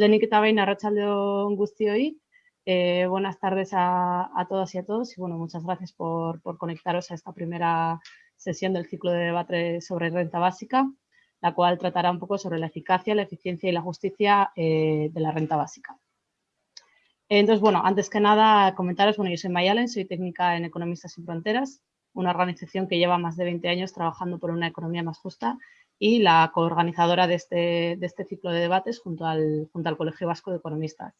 Lenik eta behin arratsaldeon guztioi. Eh, buenas tardes a, todas y a todos y bueno, muchas gracias por, conectaros a esta primera sesión del ciclo de debate sobre renta básica, la cual tratará un poco sobre la eficacia, la eficiencia y la justicia eh, de la renta básica. Entonces, bueno, antes que nada comentaros, bueno, yo soy Mayalen, soy técnica en Economistas sin Fronteras, una organización que lleva más de 20 años trabajando por una economía más justa y la coorganizadora de este, de este ciclo de debates junto al, junto al Colegio Vasco de Economistas.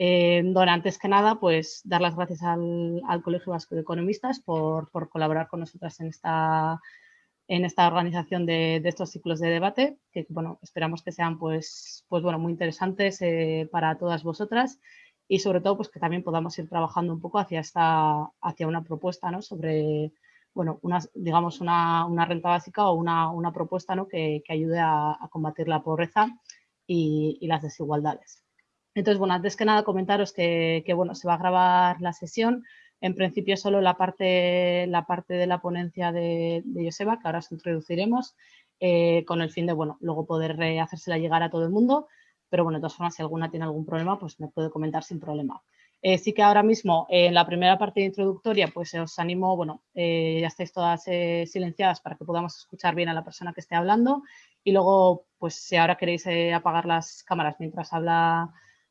Eh, antes que nada, pues dar las gracias al, Colegio Vasco de Economistas por, colaborar con nosotras en esta, en esta organización de, estos ciclos de debate, que bueno, esperamos que sean pues, pues bueno, muy interesantes eh, para todas vosotras y sobre todo pues que también podamos ir trabajando un poco hacia, esta, hacia una propuesta ¿no? sobre bueno, una, digamos una, renta básica o una, propuesta ¿no? que, ayude a, combatir la pobreza y, las desigualdades. Entonces, bueno, antes que nada comentaros que, bueno, se va a grabar la sesión, en principio solo la parte, la parte de la ponencia de, Joseba, que ahora os introduciremos, eh, con el fin de, bueno, luego poder eh, hacérsela llegar a todo el mundo, pero bueno, de todas formas, si alguna tiene algún problema, pues me puede comentar sin problema. Eh, sí que ahora mismo en la primera parte introductoria pues os animo, bueno, eh, ya estáis todas eh, silenciadas para que podamos escuchar bien a la persona que esté hablando y luego pues si ahora queréis apagar las cámaras mientras habla,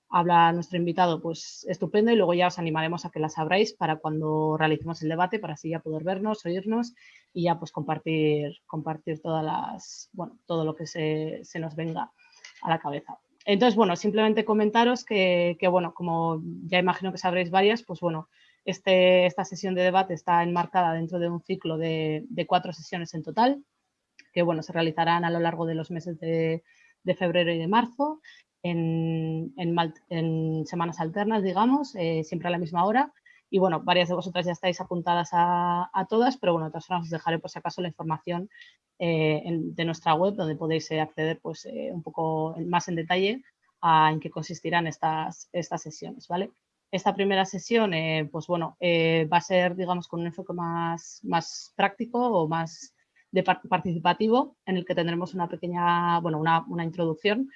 habla nuestro invitado pues estupendo y luego ya os animaremos a que las abráis para cuando realicemos el debate para así ya poder vernos, oírnos y ya pues compartir, compartir todas las, bueno, todo lo que se, se nos venga a la cabeza. Entonces, bueno, simplemente comentaros que, bueno, como ya imagino que sabréis varias, pues bueno, este, esta sesión de debate está enmarcada dentro de un ciclo de, cuatro sesiones en total, que bueno, se realizarán a lo largo de los meses de, febrero y de marzo, en, semanas alternas, digamos, eh, siempre a la misma hora. Y bueno, varias de vosotras ya estáis apuntadas a, todas, pero bueno, de todas formas os dejaré por si acaso la información eh, de nuestra web donde podéis eh, acceder pues eh, un poco más en detalle a en qué consistirán estas, estas sesiones, ¿vale? Esta primera sesión, pues bueno, va a ser, digamos, con un enfoque más, más práctico o más de participativo, en el que tendremos una pequeña, bueno, una, una introducción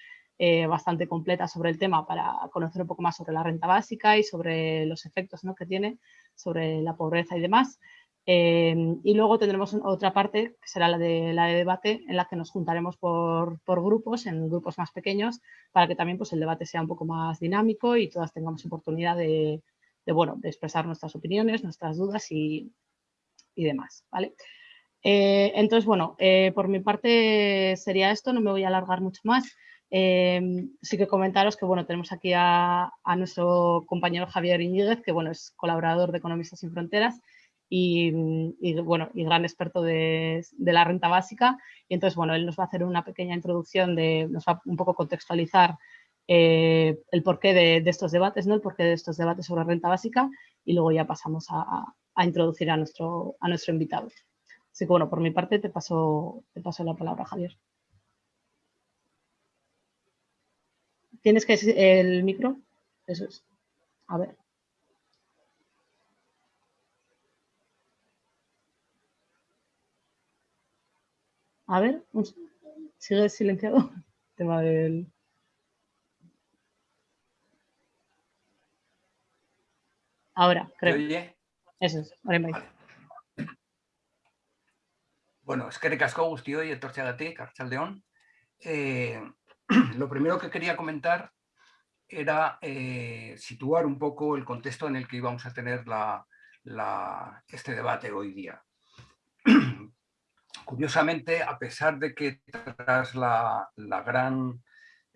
eh, bastante completa sobre el tema para conocer un poco más sobre la renta básica y sobre los efectos que tiene sobre la pobreza y demás. Eh, y luego tendremos otra parte, que será la de, la de debate, en la que nos juntaremos por, por, grupos, en grupos más pequeños, para que también pues, el debate sea un poco más dinámico y todas tengamos oportunidad de, de bueno, de expresar nuestras opiniones, nuestras dudas y, y demás. ¿vale? Eh, entonces, bueno, por mi parte sería esto, no me voy a alargar mucho más. Em, sí que comentaros que bueno, tenemos aquí a, nuestro compañero Javier Iñiguez, que bueno, es colaborador de Economistas sin Fronteras y, bueno, y gran experto de, la renta básica. Y entonces, bueno, él nos va a hacer una pequeña introducción, de, nos va a un poco contextualizar eh, el porqué de, estos debates, ¿no? el porqué de estos debates sobre renta básica y luego ya pasamos a, introducir a nuestro, a nuestro invitado. Así que bueno, por mi parte te paso, te paso la palabra, Javier. ¿Tienes que el micro? Eso es. A ver. A ver, sigue silenciado. tema del. Ahora, creo. Oye? Eso es. Vale. Bueno, es que recasco guztioi etortzeagatik, Archaldeón. Eh, lo primero que quería comentar era eh, situar un poco el contexto en el que íbamos a tener este debate hoy día. Curiosamente, a pesar de que tras la, gran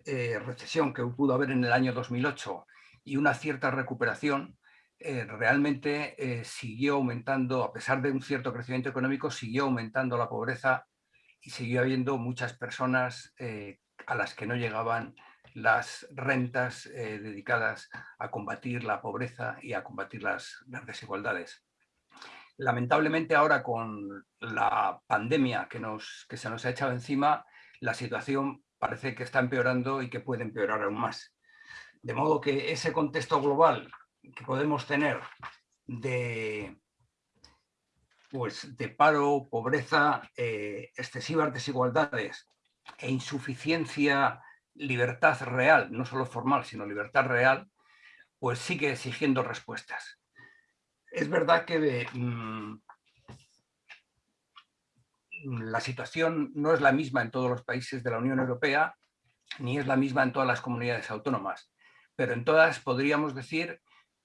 eh, recesión que pudo haber en el año 2008 y una cierta recuperación, eh, realmente siguió aumentando, a pesar de un cierto crecimiento económico, siguió aumentando la pobreza y siguió habiendo muchas personas a las que no llegaban las rentas eh, dedicadas a combatir la pobreza y a combatir las, desigualdades. Lamentablemente ahora con la pandemia que, nos, que se nos ha echado encima, la situación parece que está empeorando y que puede empeorar aún más. De modo que ese contexto global que podemos tener de, pues, de paro, pobreza, eh, excesivas desigualdades e insuficiencia libertad real, no solo formal, sino libertad real, pues sigue exigiendo respuestas. Es verdad que mm, la situación no es la misma en todos los países de la Unión Europea, ni es la misma en todas las comunidades autónomas, pero en todas podríamos decir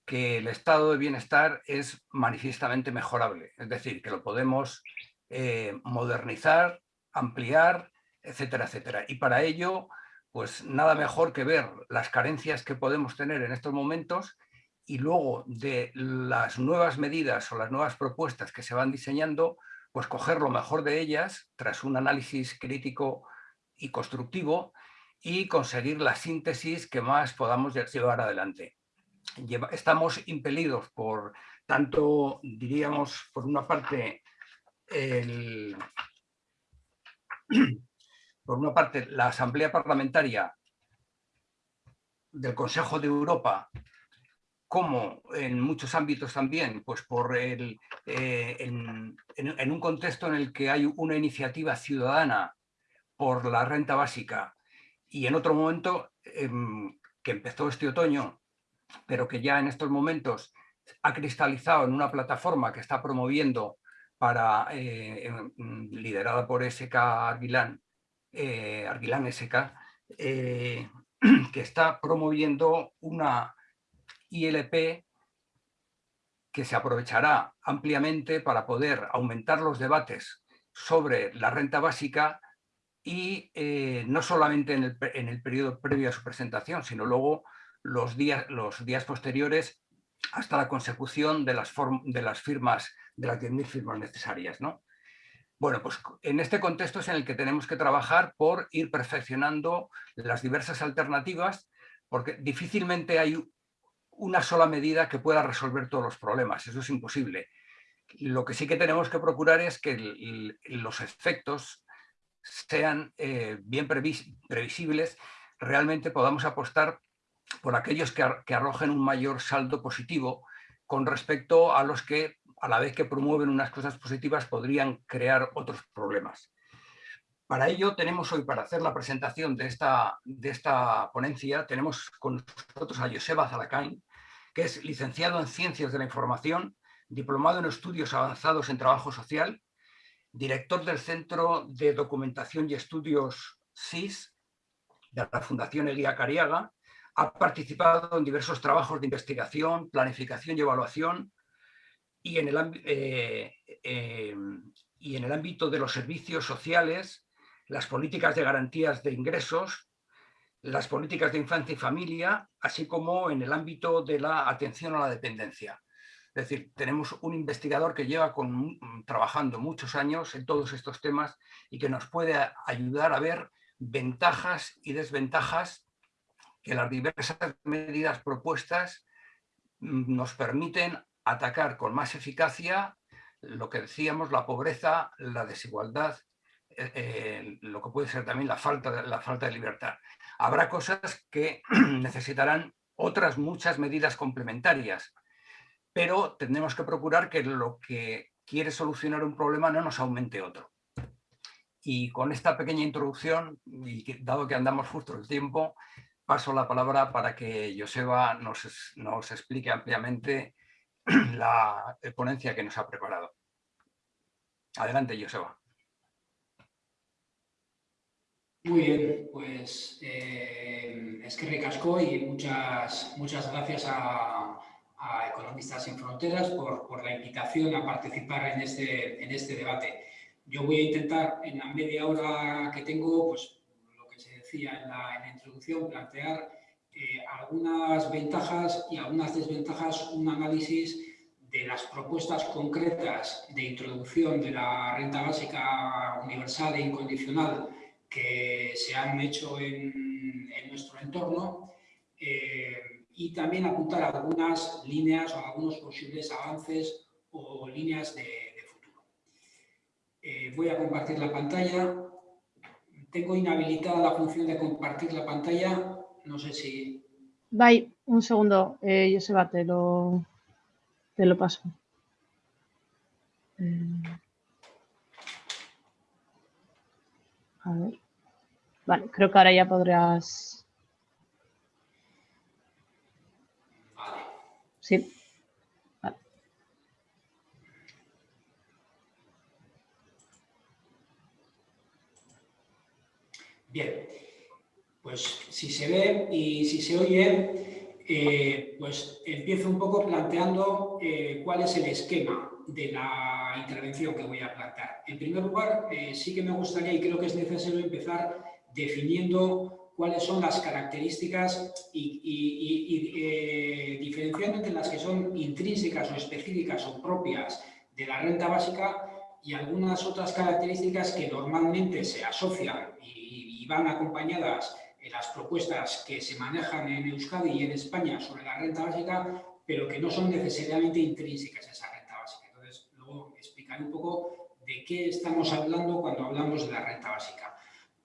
que el estado de bienestar es manifiestamente mejorable, es decir, que lo podemos eh, modernizar, ampliar, etcétera, etcétera. Y para ello, pues nada mejor que ver las carencias que podemos tener en estos momentos y luego de las nuevas medidas o las nuevas propuestas que se van diseñando, pues coger lo mejor de ellas tras un análisis crítico y constructivo y conseguir la síntesis que más podamos llevar adelante. Estamos impelidos por tanto, diríamos, por una parte, por una parte, la Asamblea Parlamentaria del Consejo de Europa como en muchos ámbitos también, pues por el, eh, en, un contexto en el que hay una iniciativa ciudadana por la renta básica y en otro momento em, que empezó este otoño, pero que ya en estos momentos ha cristalizado en una plataforma que está promoviendo para, eh, em, liderada por SK Arguilán, eh, Arguilán SK, que está promoviendo una ILP que se aprovechará ampliamente para poder aumentar los debates sobre la renta básica y eh, no solamente en el, periodo previo a su presentación, sino luego los días, los días posteriores hasta la consecución de las, de las firmas, de las 10.000 firmas necesarias. ¿no? Bueno, pues en este contexto es en el que tenemos que trabajar por ir perfeccionando las diversas alternativas, porque difícilmente hay una sola medida que pueda resolver todos los problemas, eso es imposible. Lo que sí que tenemos que procurar es que los efectos sean eh, bien previsibles, realmente podamos apostar por aquellos que, que arrojen un mayor saldo positivo con respecto a los que, a la vez que promueven unas cosas positivas, podrían crear otros problemas. Para ello tenemos hoy, para hacer la presentación de esta, de esta ponencia, tenemos con nosotros a Joseba Zalacain, que es licenciado en Ciencias de la Información, diplomado en Estudios Avanzados en Trabajo Social, director del Centro de Documentación y Estudios SIS de la Fundación Elia Cariaga, ha participado en diversos trabajos de investigación, planificación y evaluación y en el, eh, eh, y en el ámbito de los servicios sociales las políticas de garantías de ingresos, las políticas de infancia y familia, así como en el ámbito de la atención a la dependencia. Es decir, tenemos un investigador que lleva con, trabajando muchos años en todos estos temas y que nos puede ayudar a ver ventajas y desventajas que las diversas medidas propuestas mm, nos permiten atacar con más eficacia lo que decíamos, la pobreza, la desigualdad eh, eh, lo que puede ser también la falta, de, la falta de libertad. Habrá cosas que necesitarán otras muchas medidas complementarias, pero tendremos que procurar que lo que quiere solucionar un problema no nos aumente otro. Y con esta pequeña introducción, y dado que andamos justo el tiempo, paso la palabra para que Joseba nos, nos explique ampliamente la ponencia que nos ha preparado. Adelante, Joseba. Muy bien, pues eh, es que recasco y muchas, muchas gracias a, Economistas sin Fronteras por, la invitación a participar en este, en este debate. Yo voy a intentar en la media hora que tengo, pues lo que se decía en la, introducción, plantear eh, algunas ventajas y algunas desventajas, un análisis de las propuestas concretas de introducción de la renta básica universal e incondicional que se han hecho en, nuestro entorno eh, y también apuntar algunas líneas o algunos posibles avances o líneas de, futuro. Eh, voy a compartir la pantalla. Tengo inhabilitada la función de compartir la pantalla. No sé si... Bye, un segundo. Eh, Joseba, te lo, te lo paso. Eh, a ver. Vale, creo que ahora ya podrás... Vale. Sí. Bien, pues si se ve y si se oye, eh, pues empiezo un poco planteando eh, cuál es el esquema de la intervención que voy a plantear. En primer lugar, eh, sí que me gustaría y creo que es necesario empezar definiendo cuáles son las características y, y diferenciando entre las que son intrínsecas o específicas o propias de la renta básica y algunas otras características que normalmente se asocian y van acompañadas las propuestas que se manejan en Euskadi y en España sobre la renta básica, pero que no son necesariamente intrínsecas a esa renta básica. Entonces, luego explicaré un poco de qué estamos hablando cuando hablamos de la renta básica.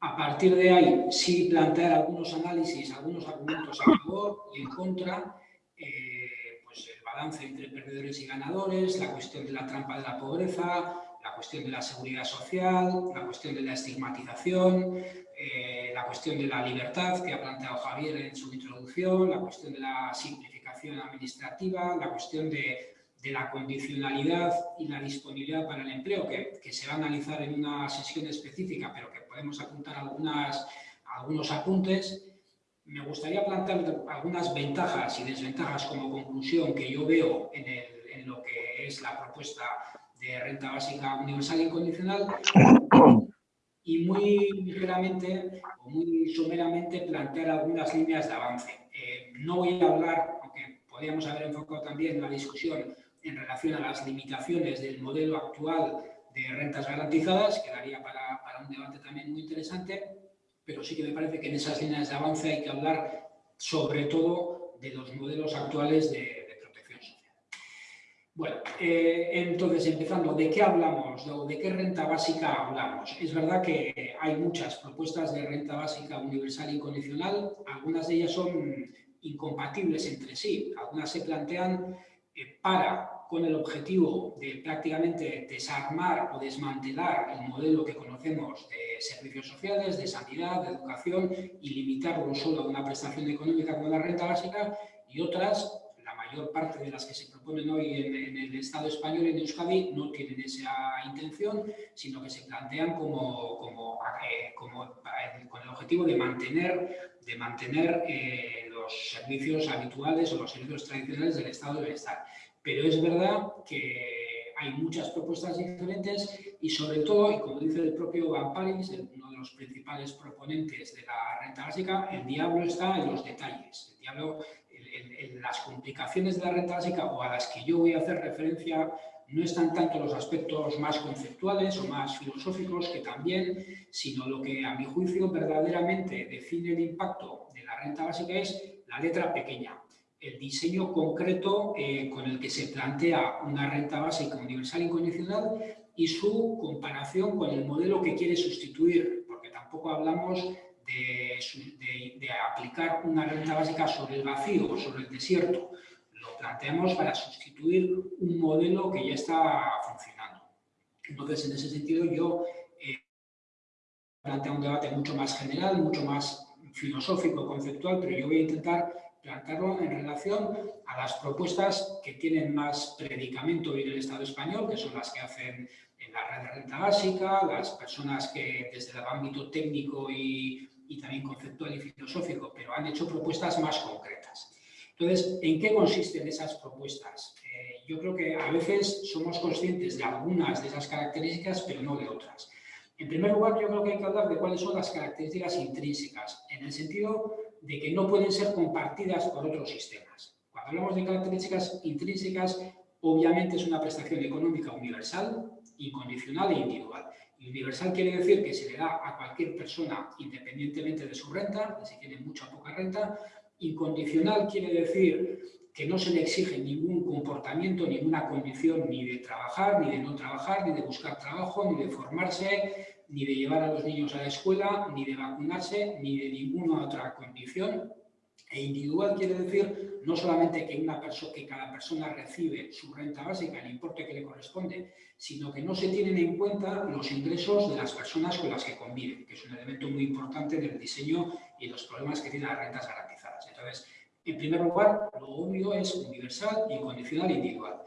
A partir de ahí, sí plantear algunos análisis, algunos argumentos a favor y en contra, eh, pues el balance entre perdedores y ganadores, la cuestión de la trampa de la pobreza, la cuestión de la seguridad social, la cuestión de la estigmatización, eh, la cuestión de la libertad que ha planteado Javier en su introducción, la cuestión de la simplificación administrativa, la cuestión de, la condicionalidad y la disponibilidad para el empleo, que, se va a analizar en una sesión específica, pero que podemos apuntar algunas, algunos apuntes. Me gustaría plantear algunas ventajas y desventajas como conclusión que yo veo en, en lo que es la propuesta de renta básica universal incondicional y muy ligeramente o muy someramente plantear algunas líneas de avance. Eh, no voy a hablar, aunque podríamos haber enfocado también la discusión en relación a las limitaciones del modelo actual de rentas garantizadas, que daría para, para un debate también muy interesante, pero sí que me parece que en esas líneas de avance hay que hablar sobre todo de los modelos actuales de, eh, entonces empezando, ¿de qué hablamos? ¿De qué renta básica hablamos? Es verdad que hay muchas propuestas de renta básica universal y condicional, algunas de ellas son incompatibles entre sí, algunas se plantean eh, para con el objetivo de prácticamente desarmar o desmantelar el modelo que conocemos de servicios sociales, de sanidad, de educación y limitarlo solo a una prestación económica como la renta básica y otras mayor parte de las que se proponen hoy en, el Estado español, en Euskadi, no tienen esa intención, sino que se plantean como, eh, eh, con el objetivo de mantener, de mantener eh, los servicios habituales o los servicios tradicionales del Estado de Bienestar. Pero es verdad que hay muchas propuestas diferentes y sobre todo, y como dice el propio Van Paris, uno de los principales proponentes de la renta básica, el diablo está en los detalles. En, las complicaciones de la renta básica o a las que yo voy a hacer referencia no están tanto los aspectos más conceptuales o más filosóficos que también, sino lo que a mi juicio verdaderamente define el impacto de la renta básica es la letra pequeña, el diseño concreto eh, con el que se plantea una renta básica universal incondicional y su comparación con el modelo que quiere sustituir, porque tampoco hablamos de, aplicar una renta básica sobre el vacío, sobre el desierto. Lo planteamos para sustituir un modelo que ya está funcionando. Entonces, en ese sentido, yo eh, planteo un debate mucho más general, mucho más filosófico, conceptual, pero yo voy a intentar plantearlo en relación a las propuestas que tienen más predicamento en el Estado español, que son las que hacen en la red de renta básica, las personas que desde el ámbito técnico y y también conceptual y filosófico, pero han hecho propuestas más concretas. Entonces, ¿en qué consisten esas propuestas? Eh, yo creo que a veces somos conscientes de algunas de esas características, pero no de otras. En primer lugar, yo creo que hay que hablar de cuáles son las características intrínsecas, en el sentido de que no pueden ser compartidas por otros sistemas. Cuando hablamos de características intrínsecas, obviamente es una prestación económica universal, incondicional e individual. Universal quiere decir que se le da a cualquier persona independientemente de su renta, si tiene mucha o poca renta. Incondicional quiere decir que no se le exige ningún comportamiento, ninguna condición ni de trabajar, ni de no trabajar, ni de buscar trabajo, ni de formarse, ni de llevar a los niños a la escuela, ni de vacunarse, ni de ninguna otra condición. E individual quiere decir no solamente que, cada persona recibe su renta básica, el importe que le corresponde, sino que no se tienen en cuenta los ingresos de las personas con las que conviven, que es un elemento muy importante del diseño y los problemas que tienen las rentas garantizadas. Entonces, en primer lugar, lo obvio es universal, incondicional e individual.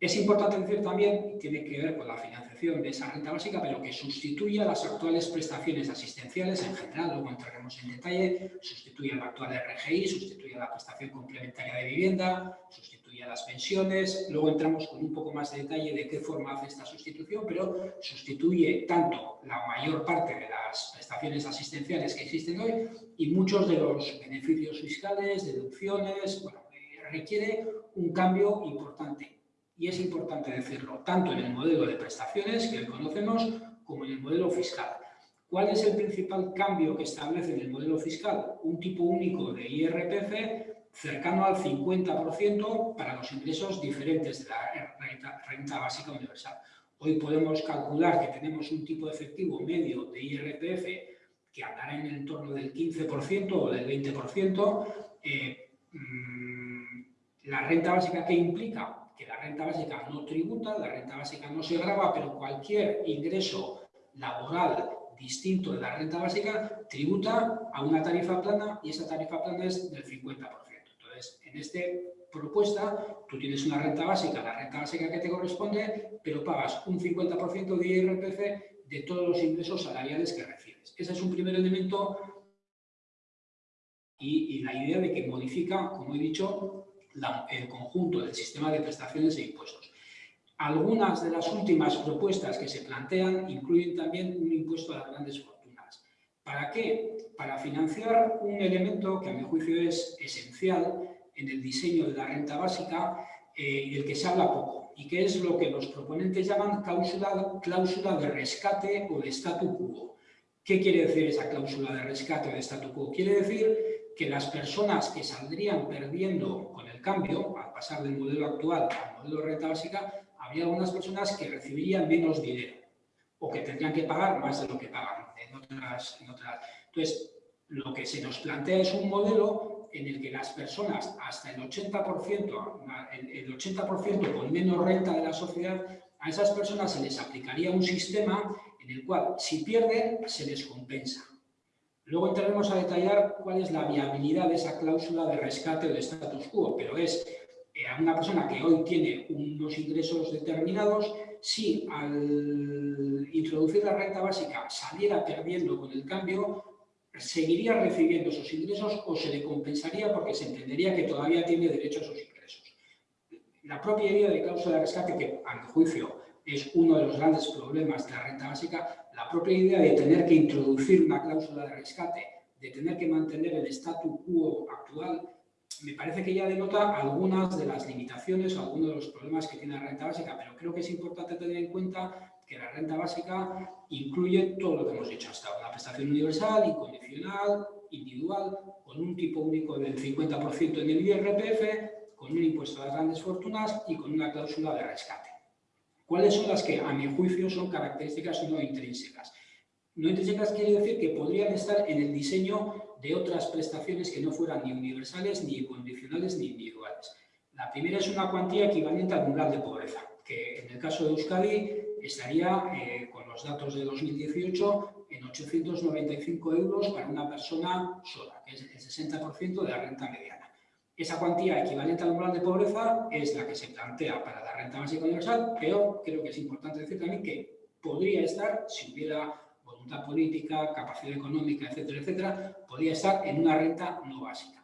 Es importante decir también, tiene que ver con la financiación de esa renta básica, pero que sustituye a las actuales prestaciones asistenciales en general, luego entraremos en detalle, sustituye a la actual RGI, sustituye a la prestación complementaria de vivienda, sustituye a las pensiones, luego entramos con un poco más de detalle de qué forma hace esta sustitución, pero sustituye tanto la mayor parte de las prestaciones asistenciales que existen hoy y muchos de los beneficios fiscales, deducciones, bueno, eh, requiere un cambio importante y es importante decirlo, tanto en el modelo de prestaciones que conocemos como en el modelo fiscal. ¿Cuál es el principal cambio que establece en el modelo fiscal? Un tipo único de IRPF cercano al 50% para los ingresos diferentes de la renta, básica universal. Hoy podemos calcular que tenemos un tipo efectivo medio de IRPF que andará en el entorno del 15% o del 20%. Eh, mm, la renta básica, ¿qué implica? Que la renta básica no tributa, la renta básica no se grava, pero cualquier ingreso laboral distinto de la renta básica tributa a una tarifa plana y esa tarifa plana es del 50%. Entonces, en esta propuesta, tú tienes una renta básica, la renta básica que te corresponde, pero pagas un 50% de IRPF de todos los ingresos salariales que recibes. Ese es un primer elemento y, y la idea de que modifica, como he dicho, el conjunto del sistema de prestaciones e impuestos. Algunas de las últimas propuestas que se plantean incluyen también un impuesto a las grandes fortunas. ¿Para qué? Para financiar un elemento que a mi juicio es esencial en el diseño de la renta básica eh, y del que se habla poco, y que es lo que los proponentes llaman cláusula, cláusula de rescate o de statu quo. ¿Qué quiere decir esa cláusula de rescate o de statu quo? Quiere decir que las personas que saldrían perdiendo con cambio, al pasar del modelo actual al modelo de renta básica, habría algunas personas que recibirían menos dinero o que tendrían que pagar más de lo que pagan en otras, Entonces, lo que se nos plantea es un modelo en el que las personas, hasta el 80%, el 80% con menos renta de la sociedad, a esas personas se les aplicaría un sistema en el cual, si pierden, se les compensa. Luego entraremos a detallar cuál es la viabilidad de esa cláusula de rescate o de status quo, pero es eh, a una persona que hoy tiene unos ingresos determinados, si al introducir la renta básica saliera perdiendo con el cambio, seguiría recibiendo esos ingresos o se le compensaría porque se entendería que todavía tiene derecho a esos ingresos. La propia idea de cláusula de rescate, que a mi juicio es uno de los grandes problemas de la renta básica, la propia idea de tener que introducir una cláusula de rescate, de tener que mantener el statu quo actual, me parece que ya denota algunas de las limitaciones o algunos de los problemas que tiene la renta básica, pero creo que es importante tener en cuenta que la renta básica incluye todo lo que hemos dicho hasta ahora, una prestación universal, incondicional, individual, con un tipo único del 50% en el IRPF, con un impuesto a las grandes fortunas y con una cláusula de rescate. ¿Cuáles son las que, a mi juicio, son características no intrínsecas? No intrínsecas quiere decir que podrían estar en el diseño de otras prestaciones que no fueran ni universales, ni condicionales, ni individuales. La primera es una cuantía equivalente al umbral de pobreza, que en el caso de Euskadi estaría, eh, con los datos de 2018, en 895 euros para una persona sola, que es el 60% de la renta mediana. Esa cuantía equivalente al umbral de pobreza es la que se plantea para la renta básica universal, pero creo que es importante decir también que podría estar, si hubiera voluntad política, capacidad económica, etcétera, etcétera, podría estar en una renta no básica.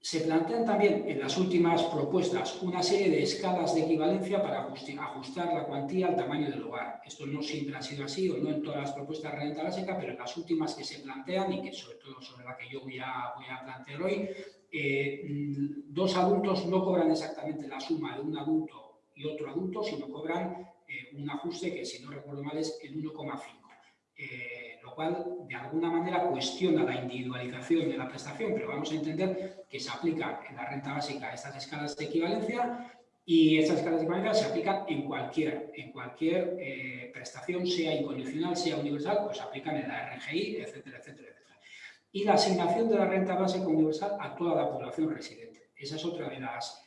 Se plantean también en las últimas propuestas una serie de escalas de equivalencia para ajustar la cuantía al tamaño del hogar. Esto no siempre ha sido así o no en todas las propuestas de renta básica, pero en las últimas que se plantean y que sobre todo sobre la que yo voy a, voy a plantear hoy, eh, dos adultos no cobran exactamente la suma de un adulto y otro adulto, sino cobran eh, un ajuste que, si no recuerdo mal, es el 1,5. Eh, lo cual, de alguna manera, cuestiona la individualización de la prestación, pero vamos a entender que se aplican en la renta básica estas escalas de equivalencia y estas escalas de equivalencia se aplican en cualquier, en cualquier prestación, sea incondicional, sea universal, pues se aplican en la RGI, etcétera, etcétera. Y la asignación de la renta básica universal a toda la población residente. Esa es otra de las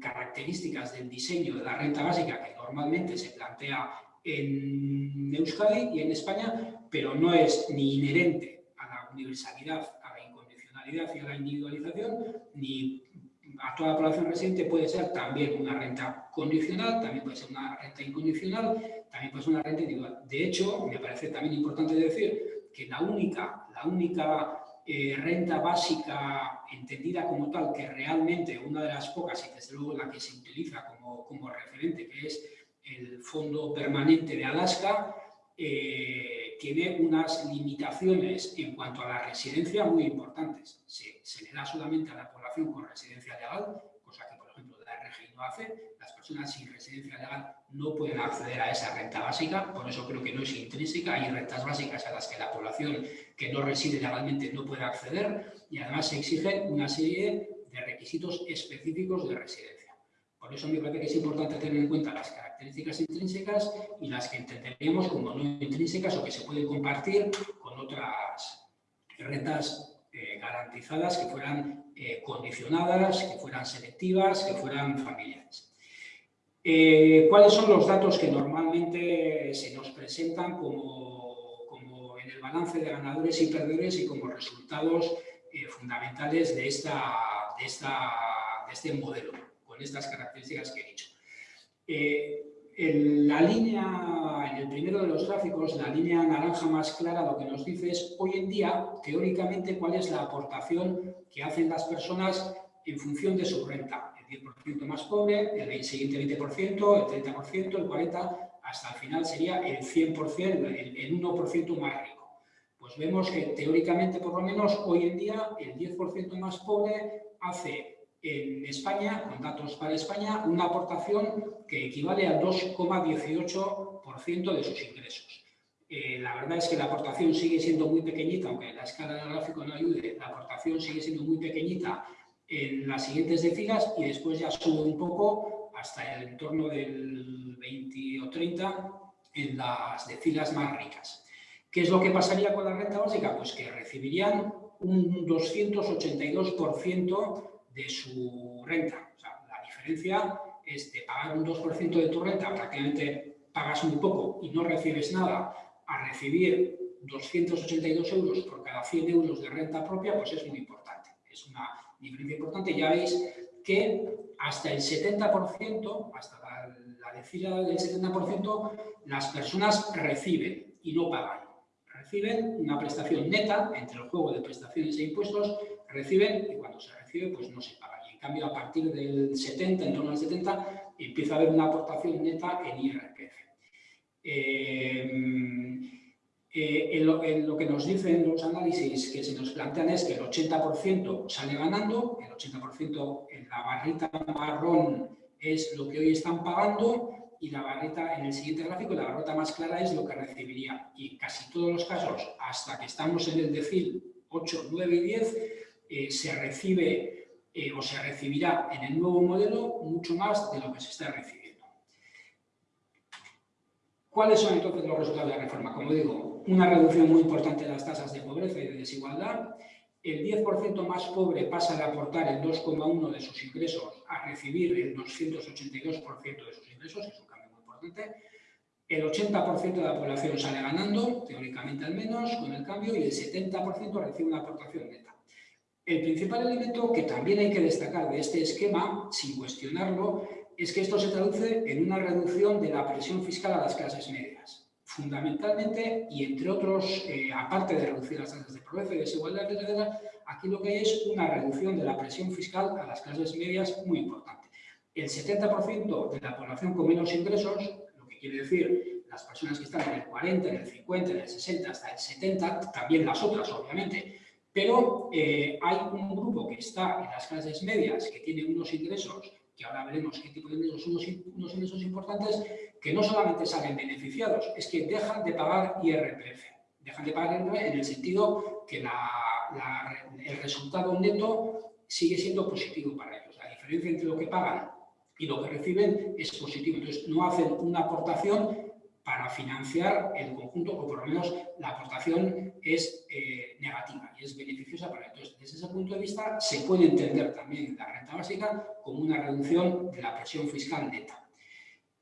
características del diseño de la renta básica que normalmente se plantea en Euskadi y en España, pero no es ni inherente a la universalidad, a la incondicionalidad y a la individualización, ni a toda la población residente puede ser también una renta condicional, también puede ser una renta incondicional, también puede ser una renta individual. De hecho, me parece también importante decir que la única, la única eh, renta básica entendida como tal, que realmente una de las pocas y desde luego la que se utiliza como, como referente, que es el Fondo Permanente de Alaska, eh, tiene unas limitaciones en cuanto a la residencia muy importantes. Se, se, le da solamente a la población con residencia legal, cosa que por ejemplo hace. Las personas sin residencia legal no pueden acceder a esa renta básica, por eso creo que no es intrínseca. Hay rentas básicas a las que la población que no reside legalmente no puede acceder y además se exigen una serie de requisitos específicos de residencia. Por eso me parece que es importante tener en cuenta las características intrínsecas y las que entenderíamos como no intrínsecas o que se pueden compartir con otras rentas garantizadas que fueran eh, condicionadas, que fueran selectivas, que fueran familiares. Eh, ¿Cuáles son los datos que normalmente se nos presentan como, como, en el balance de ganadores y perdedores y como resultados fundamentales de, esta, de, esta, de este modelo, con estas características que he dicho? En la línea, en el primero de los gráficos, la línea naranja más clara lo que nos dice es hoy en día, teóricamente, cuál es la aportación que hacen las personas en función de su renta. El 10% más pobre, el siguiente 20%, el 30%, el 40%, hasta el final sería el 100%, el, el 1% más rico. Pues vemos que teóricamente, por lo menos, hoy en día, el 10% más pobre hace en España, con datos para España, una aportación que equivale al 2,18% de sus ingresos. Eh, la verdad es que la aportación sigue siendo muy pequeñita, aunque la escala del gráfico no ayude, la aportación sigue siendo muy pequeñita en las siguientes decilas y después ya sube un poco hasta el entorno del 20 o 30 en las decilas más ricas. ¿Qué es lo que pasaría con la renta básica? Pues que recibirían un 282% de su renta. O sea, la diferencia es de pagar un 2% de tu renta, prácticamente pagas muy poco y no recibes nada, a recibir 282 euros por cada 100 euros de renta propia, pues es muy importante. Es una diferencia importante. Ya veis que hasta el 70%, hasta la, la decila del 70%, las personas reciben y no pagan. Reciben una prestación neta entre el juego de prestaciones e impuestos, reciben y cuando se pues no se paga. Y en cambio, a partir del 70, en torno al 70, empieza a haber una aportación neta en IRPF. Eh, eh, lo, que nos dicen los análisis que se nos plantean es que el 80% sale ganando, el 80% en la barrita marrón es lo que hoy están pagando y la barrita en el siguiente gráfico, la barrita más clara es lo que recibiría. Y casi todos los casos, hasta que estamos en el decil 8, 9 y 10, eh, se recibe eh, o se recibirá en el nuevo modelo mucho más de lo que se está recibiendo. ¿Cuáles son entonces los resultados de la reforma? Como digo, una reducción muy importante de las tasas de pobreza y de desigualdad, el 10% más pobre pasa de aportar el 2,1% de sus ingresos a recibir el 282% de sus ingresos, es un El 80% de la población sale ganando, teóricamente al menos, con el cambio, y el 70% recibe una aportación neta. El principal elemento que también hay que destacar de este esquema, sin cuestionarlo, es que esto se traduce en una reducción de la presión fiscal a las clases medias. Fundamentalmente, y entre otros, eh, aparte de reducir las tasas de pobreza y desigualdad, etc., aquí lo que hay es una reducción de la presión fiscal a las clases medias muy importante. El 70% de la población con menos ingresos, lo que quiere decir las personas que están en el 40, en el 50, en el 60, hasta el 70, también las otras, obviamente, pero eh, hay un grupo que está en las clases medias, que tiene unos ingresos, que ahora veremos qué tipo de ingresos son unos, ingresos importantes, que no solamente salen beneficiados, es que dejan de pagar IRPF. Dejan de pagar IRPF en el sentido que el resultado neto sigue siendo positivo para ellos. La diferencia entre lo que pagan y lo que reciben es positivo. Entonces, no hacen una aportación para financiar el conjunto, o por lo menos la aportación es eh, negativa es beneficiosa para Entonces, desde ese punto de vista, se puede entender también la renta básica como una reducción de la presión fiscal neta.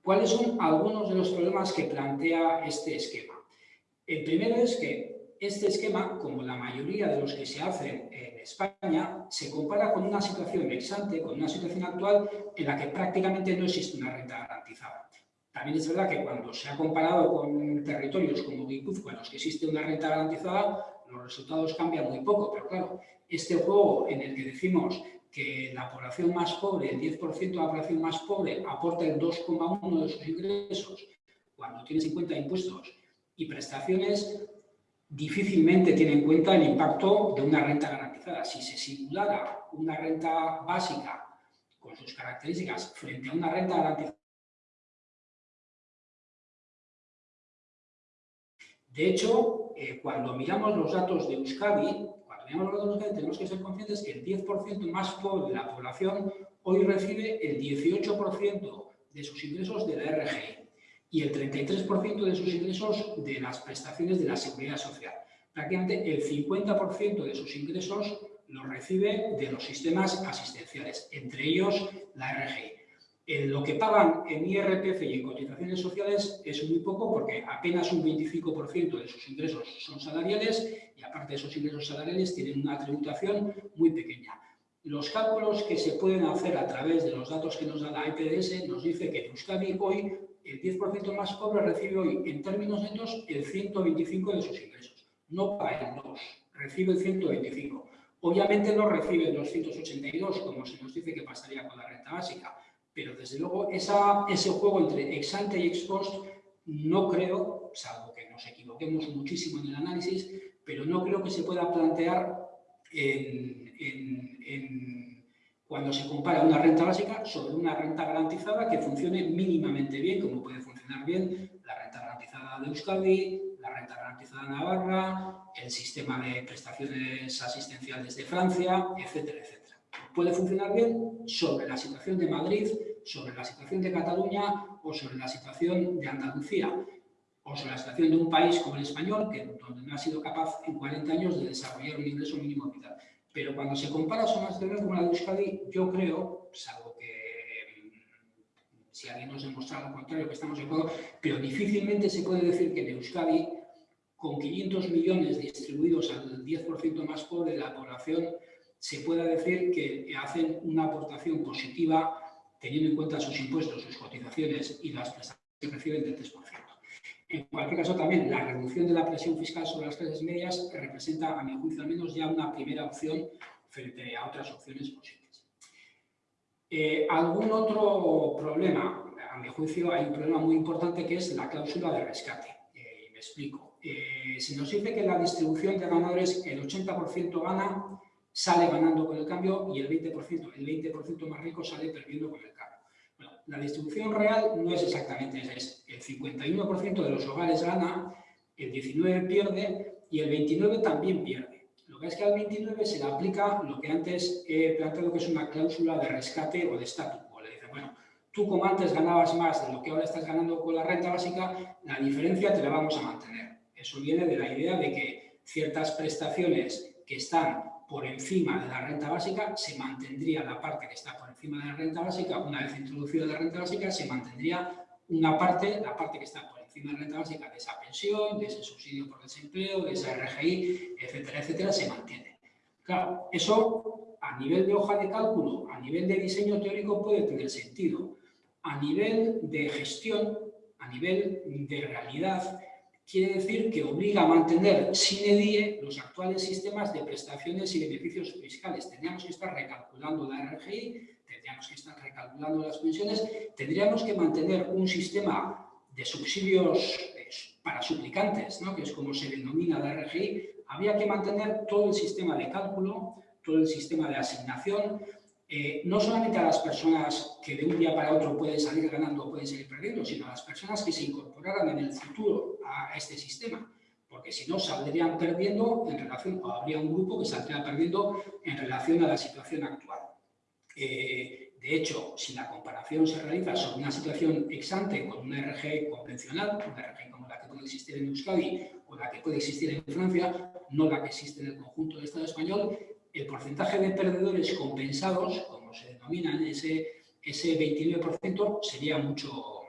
¿Cuáles son algunos de los problemas que plantea este esquema? El primero es que este esquema, como la mayoría de los que se hacen en España, se compara con una situación exante, con una situación actual en la que prácticamente no existe una renta garantizada. También es verdad que cuando se ha comparado con territorios como Guipúzcoa, en los que existe una renta garantizada, los resultados cambian muy poco, pero claro, este juego en el que decimos que la población más pobre, el 10% de la población más pobre, aporta el 2,1 de sus ingresos, cuando en cuenta impuestos y prestaciones, difícilmente tiene en cuenta el impacto de una renta garantizada. Si se simulara una renta básica con sus características frente a una renta garantizada, De hecho, eh, cuando miramos los datos de Euskadi, cuando miramos los datos de Euskadi tenemos que ser conscientes que el 10% más pobre de la población hoy recibe el 18% de sus ingresos de la RGI y el 33% de sus ingresos de las prestaciones de la Seguridad Social. Prácticamente el 50% de sus ingresos los recibe de los sistemas asistenciales, entre ellos la RGI lo que pagan en IRPF y en cotizaciones sociales es muy poco porque apenas un 25% de sus ingresos son salariales y aparte de esos ingresos salariales tienen una tributación muy pequeña. Los cálculos que se pueden hacer a través de los datos que nos da la EPDS nos dice que en Euskadi hoy el 10% más pobre recibe hoy en términos netos el 125 de sus ingresos. No paga el 2, recibe el 125. Obviamente no recibe el 282 como se nos dice que pasaría con la renta básica, pero desde luego ese juego entre ex ante y ex post no creo, salvo que nos equivoquemos muchísimo en el análisis, pero no creo que se pueda plantear cuando se compara una renta básica sobre una renta garantizada que funcione mínimamente bien, como puede funcionar bien la renta garantizada de Euskadi, de Navarra, el sistema de prestaciones asistenciales de Francia, etcétera, etcétera puede funcionar bien sobre la situación de Madrid, sobre la situación de Cataluña o sobre la situación de Andalucía o sobre la situación de un país como el español, que, donde no ha sido capaz en 40 años de desarrollar un ingreso mínimo vital. Pero cuando se compara una situación como la de Euskadi, yo creo, salvo que mm, si alguien nos demuestra lo contrario, que estamos de acuerdo, pero difícilmente se puede decir que en Euskadi, con 500 millones distribuidos al 10% más pobre de la población, se pueda decir que hacen una aportación positiva teniendo en cuenta sus impuestos, sus cotizaciones y las prestaciones que reciben del 3%. En cualquier caso, también la reducción de la presión fiscal sobre las clases medias representa, a mi juicio al menos, ya una primera opción frente a otras opciones posibles. Eh, ¿Algún otro problema? A mi juicio hay un problema muy importante que es la cláusula de rescate. Eh, me explico. Eh, se nos dice que la distribución de ganadores el 80% gana sale ganando con el cambio y el 20%, el 20% más rico sale perdiendo con el cambio. Bueno, la distribución real no es exactamente esa, es el 51% de los hogares gana, el 19% pierde y el 29% también pierde. Lo que es que al 29 se le aplica lo que antes he planteado que es una cláusula de rescate o de statu quo. Le dice, bueno, tú como antes ganabas más de lo que ahora estás ganando con la renta básica, la diferencia te la vamos a mantener. Eso viene de la idea de que ciertas prestaciones que están por encima de la renta básica, se mantendría la parte que está por encima de la renta básica, una vez introducida la renta básica, se mantendría una parte, la parte que está por encima de la renta básica de esa pensión, de ese subsidio por desempleo, de esa RGI, etcétera, etcétera, se mantiene. Claro, eso a nivel de hoja de cálculo, a nivel de diseño teórico puede tener sentido. A nivel de gestión, a nivel de realidad, quiere decir que obliga a mantener sin die los actuales sistemas de prestaciones y beneficios fiscales. Tendríamos que estar recalculando la RGI, tendríamos que estar recalculando las pensiones, tendríamos que mantener un sistema de subsidios eh, para suplicantes, ¿no? que es como se denomina la RGI, habría que mantener todo el sistema de cálculo, todo el sistema de asignación, eh, no solamente a las personas que de un día para otro pueden salir ganando o pueden salir perdiendo, sino a las personas que se incorporaran en el futuro a este sistema, porque si no saldrían perdiendo en relación, o habría un grupo que saldría perdiendo en relación a la situación actual. Eh, de hecho, si la comparación se realiza sobre una situación ex ante con una RG convencional, una RG como la que puede existir en Euskadi o la que puede existir en Francia, no la que existe en el conjunto del Estado español, el porcentaje de perdedores compensados, como se denomina ese, ese 29%, sería mucho.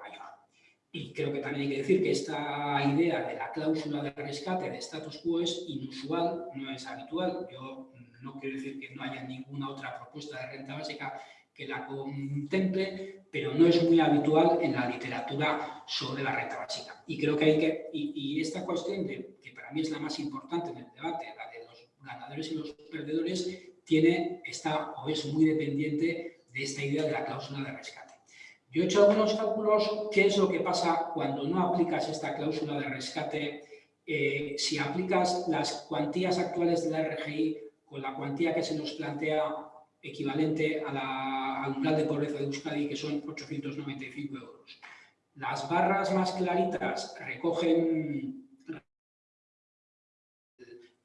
Y creo que también hay que decir que esta idea de la cláusula de rescate de status quo es inusual, no es habitual. Yo no quiero decir que no haya ninguna otra propuesta de renta básica que la contemple, pero no es muy habitual en la literatura sobre la renta básica. Y creo que hay que, y, esta cuestión, de, que para mí es la más importante en el debate, la de los ganadores y los perdedores, tiene, está o es muy dependiente de esta idea de la cláusula de rescate. Yo he hecho algunos cálculos, qué es lo que pasa cuando no aplicas esta cláusula de rescate, eh, si aplicas las cuantías actuales de la RGI con la cuantía que se nos plantea equivalente a la, al umbral de pobreza de Euskadi, que son 895 euros. Las barras más claritas recogen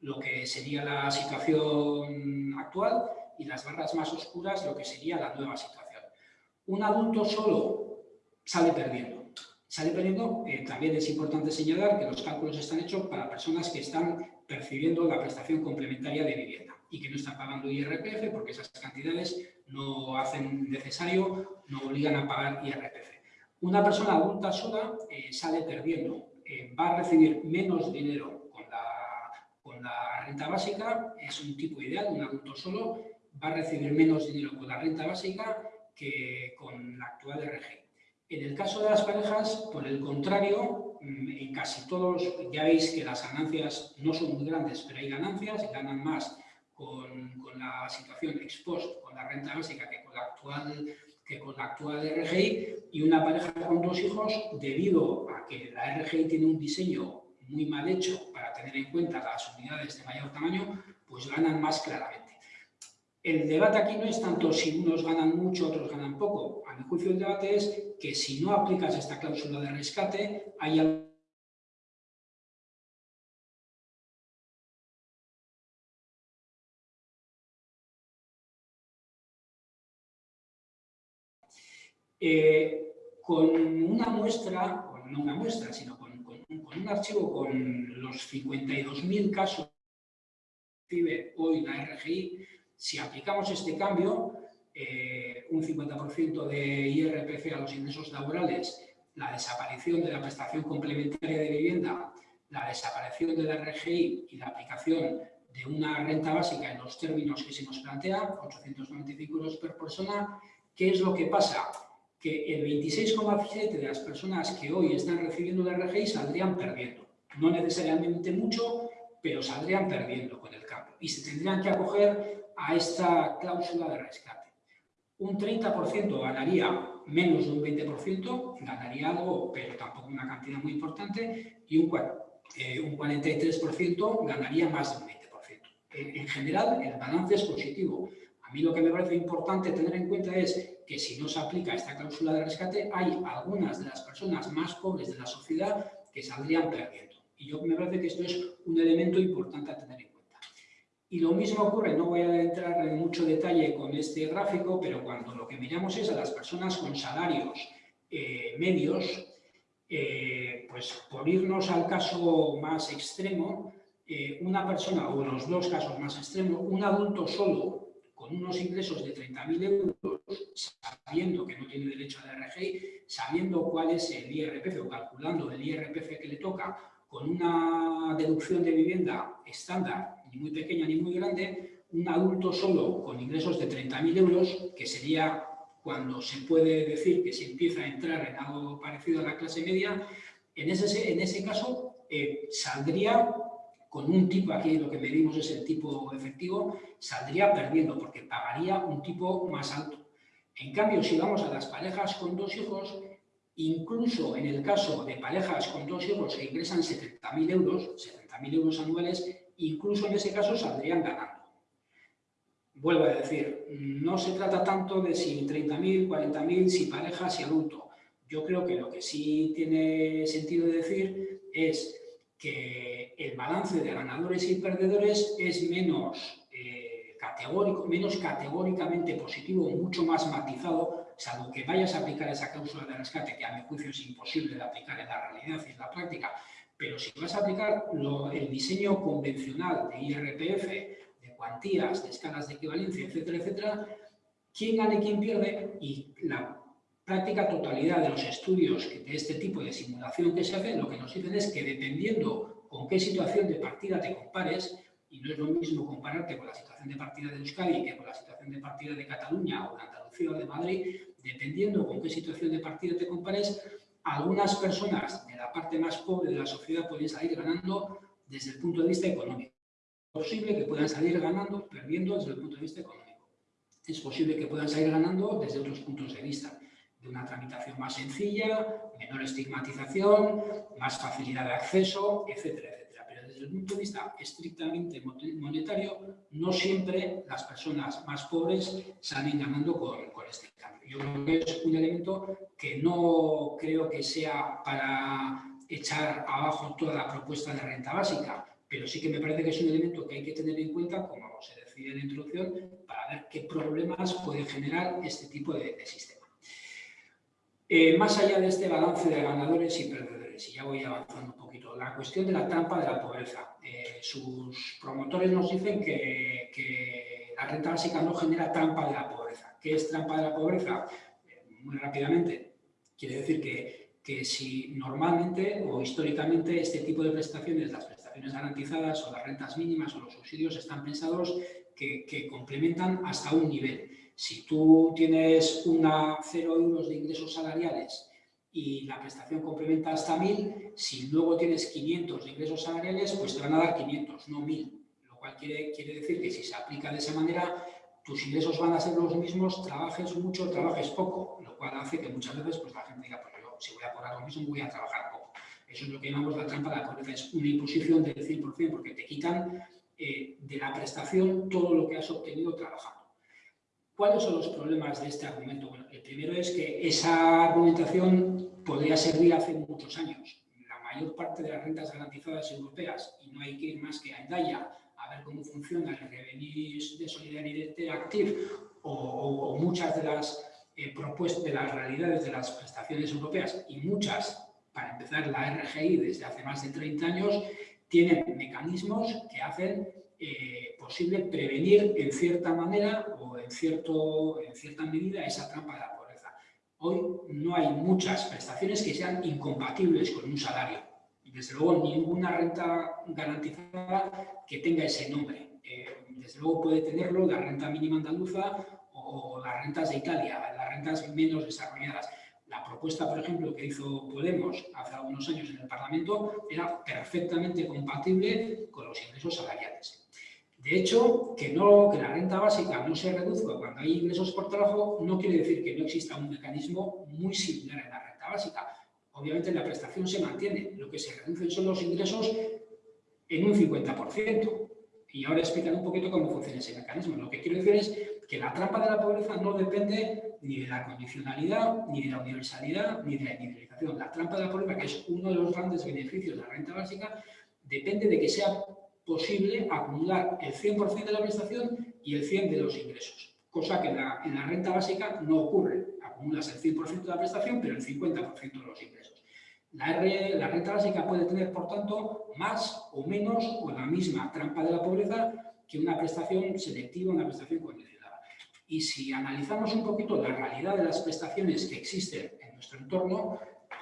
lo que sería la situación actual y las barras más oscuras lo que sería la nueva situación. Un adulto solo sale perdiendo. Sale perdiendo, eh, también es importante señalar que los cálculos están hechos para personas que están percibiendo la prestación complementaria de vivienda y que no están pagando IRPF porque esas cantidades no hacen necesario, no obligan a pagar IRPF. Una persona adulta sola eh, sale perdiendo, eh, va a recibir menos dinero con la, con la renta básica, es un tipo ideal, un adulto solo va a recibir menos dinero con la renta básica que con la actual RG. En el caso de las parejas, por el contrario, mm, en casi todos, ya veis que las ganancias no son muy grandes, pero hay ganancias, ganan más con, la situación ex post, con la renta básica que con la actual que con la actual RGI y una pareja con dos hijos, debido a que la RGI tiene un diseño muy mal hecho para tener en cuenta las unidades de mayor tamaño, pues ganan más claramente. El debate aquí no es tanto si unos ganan mucho, otros ganan poco. A mi juicio el debate es que si no aplicas esta cláusula de rescate, hay Eh, con una muestra, no una muestra, sino con, un archivo con los 52.000 casos que recibe hoy la RGI, si aplicamos este cambio, eh, un 50% de IRPF a los ingresos laborales, la desaparición de la prestación complementaria de vivienda, la desaparición de la RGI y la aplicación de una renta básica en los términos que se nos plantea, 895 euros por persona, ¿qué es lo que pasa? que el 26,7% de las personas que hoy están recibiendo la RGI saldrían perdiendo. No necesariamente mucho, pero saldrían perdiendo con el cambio y se tendrían que acoger a esta cláusula de rescate. Un 30% ganaría menos de un 20%, ganaría algo, pero tampoco una cantidad muy importante, y un, eh, un 43% ganaría más de un 20%. En, en general, el balance es positivo. A mí lo que me parece importante tener en cuenta es que si no se aplica esta cláusula de rescate, hay algunas de las personas más pobres de la sociedad que saldrían perdiendo. Y yo me parece que esto es un elemento importante a tener en cuenta. Y lo mismo ocurre, no voy a entrar en mucho detalle con este gráfico, pero cuando lo que miramos es a las personas con salarios eh, medios, eh, pues por irnos al caso más extremo, eh, una persona, o los dos casos más extremos, un adulto solo con unos ingresos de 30.000 euros, sabiendo que no tiene derecho a la RGI, sabiendo cuál es el IRPF o calculando el IRPF que le toca, con una deducción de vivienda estándar, ni muy pequeña ni muy grande, un adulto solo con ingresos de 30.000 euros, que sería cuando se puede decir que se empieza a entrar en algo parecido a la clase media, en ese, en ese caso eh, saldría con un tipo, aquí lo que medimos es el tipo efectivo, saldría perdiendo porque pagaría un tipo más alto. En cambio, si vamos a las parejas con dos hijos, incluso en el caso de parejas con dos hijos que ingresan 70.000 euros, 70.000 euros anuales, incluso en ese caso saldrían ganando. Vuelvo a decir, no se trata tanto de si 30.000, 40.000, si pareja, si adulto. Yo creo que lo que sí tiene sentido decir es que el balance de ganadores y perdedores es menos, eh, categórico, menos categóricamente positivo, mucho más matizado, salvo que vayas a aplicar esa cláusula de rescate, que a mi juicio es imposible de aplicar en la realidad y en la práctica, Pero si vas a aplicar el diseño convencional de IRPF, de cuantías, de escalas de equivalencia, etcétera, etcétera, quién gana y quién pierde y la práctica totalidad de los estudios de este tipo de simulación que se hacen, lo que nos dicen es que dependiendo con qué situación de partida te compares, y no es lo mismo compararte con la situación de partida de Euskadi que con la situación de partida de Cataluña o de Andalucía o de Madrid, dependiendo con qué situación de partida te compares, algunas personas de la parte más pobre de la sociedad pueden salir ganando desde el punto de vista económico. Es posible que puedan salir ganando, perdiendo desde el punto de vista económico. Es posible que puedan salir ganando desde otros puntos de vista de una tramitación más sencilla, menor estigmatización, más facilidad de acceso, etcétera, desde el punto de vista estrictamente monetario, no siempre las personas más pobres salen ganando con, este cambio. Yo creo que es un elemento que no creo que sea para echar abajo toda la propuesta de renta básica, pero sí que me parece que es un elemento que hay que tener en cuenta, como se decía en la introducción, para ver qué problemas puede generar este tipo de sistema. Eh, más allá de este balance de ganadores y perdedores, y ya voy avanzando un poquito, la cuestión de la trampa de la pobreza. Eh, sus promotores nos dicen que, la renta básica no genera trampa de la pobreza. ¿Qué es trampa de la pobreza? Eh, muy rápidamente, quiere decir que, que si normalmente o históricamente este tipo de prestaciones, las prestaciones garantizadas o las rentas mínimas o los subsidios están pensados que, que complementan hasta un nivel si tú tienes una 0 euros de ingresos salariales y la prestación complementa hasta 1.000, si luego tienes 500 de ingresos salariales, pues te van a dar 500, no 1.000. Lo cual quiere, quiere decir que si se aplica de esa manera, tus ingresos van a ser los mismos, trabajes mucho, trabajes poco, lo cual hace que muchas veces pues, la gente diga, pues yo si voy a cobrar lo mismo, voy a trabajar poco. Eso es lo que llamamos la trampa de la pobreza, es una imposición del 100% porque te quitan eh, de la prestación todo lo que has obtenido trabajando. ¿Cuáles son los problemas de este argumento? Bueno, el primero es que esa argumentación podría servir hace muchos años. La mayor parte de las rentas garantizadas europeas, y no hay que ir más que a Endaya a ver cómo funciona el Revenue de Solidaridad Active o, muchas de las eh, propuestas, de las realidades de las prestaciones europeas y muchas, para empezar, la RGI desde hace más de 30 años, tienen mecanismos que hacen eh, posible prevenir en cierta manera o en, cierto, en cierta medida esa trampa de la. Hoy no hay muchas prestaciones que sean incompatibles con un salario. Y desde luego ninguna renta garantizada que tenga ese nombre. Eh, desde luego puede tenerlo la renta mínima andaluza o las rentas de Italia, las rentas menos desarrolladas. La propuesta, por ejemplo, que hizo Podemos hace algunos años en el Parlamento era perfectamente compatible con los ingresos salariales. De hecho, que, la renta básica no se reduzca cuando hay ingresos por trabajo no quiere decir que no exista un mecanismo muy similar en la renta básica. Obviamente la prestación se mantiene, lo que se reducen son los ingresos en un 50%. Y ahora explicaré un poquito cómo funciona ese mecanismo. Lo que quiero decir es que la trampa de la pobreza no depende ni de la condicionalidad, ni de la universalidad, ni de la individualización. La trampa de la pobreza, que es uno de los grandes beneficios de la renta básica, depende de que sea posible acumular el 100% de la prestación y el 100% de los ingresos, cosa que en la, renta básica no ocurre. Acumulas el 100% de la prestación, pero el 50% de los ingresos. La, renta básica puede tener, por tanto, más o menos o la misma trampa de la pobreza que una prestación selectiva, una prestación condicionada. Y si analizamos un poquito la realidad de las prestaciones que existen en nuestro entorno,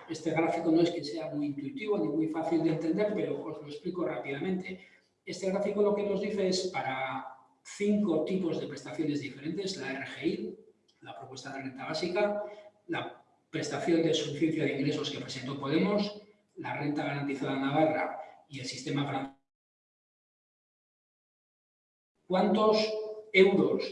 este gráfico no es que sea muy intuitivo ni muy fácil de entender, pero os lo explico rápidamente. Este gráfico lo que nos dice es para cinco tipos de prestaciones diferentes, la RGI, la propuesta de renta básica, la prestación de suficiencia de ingresos que presentó Podemos, la renta garantizada Navarra y el sistema francés. ¿Cuántos euros?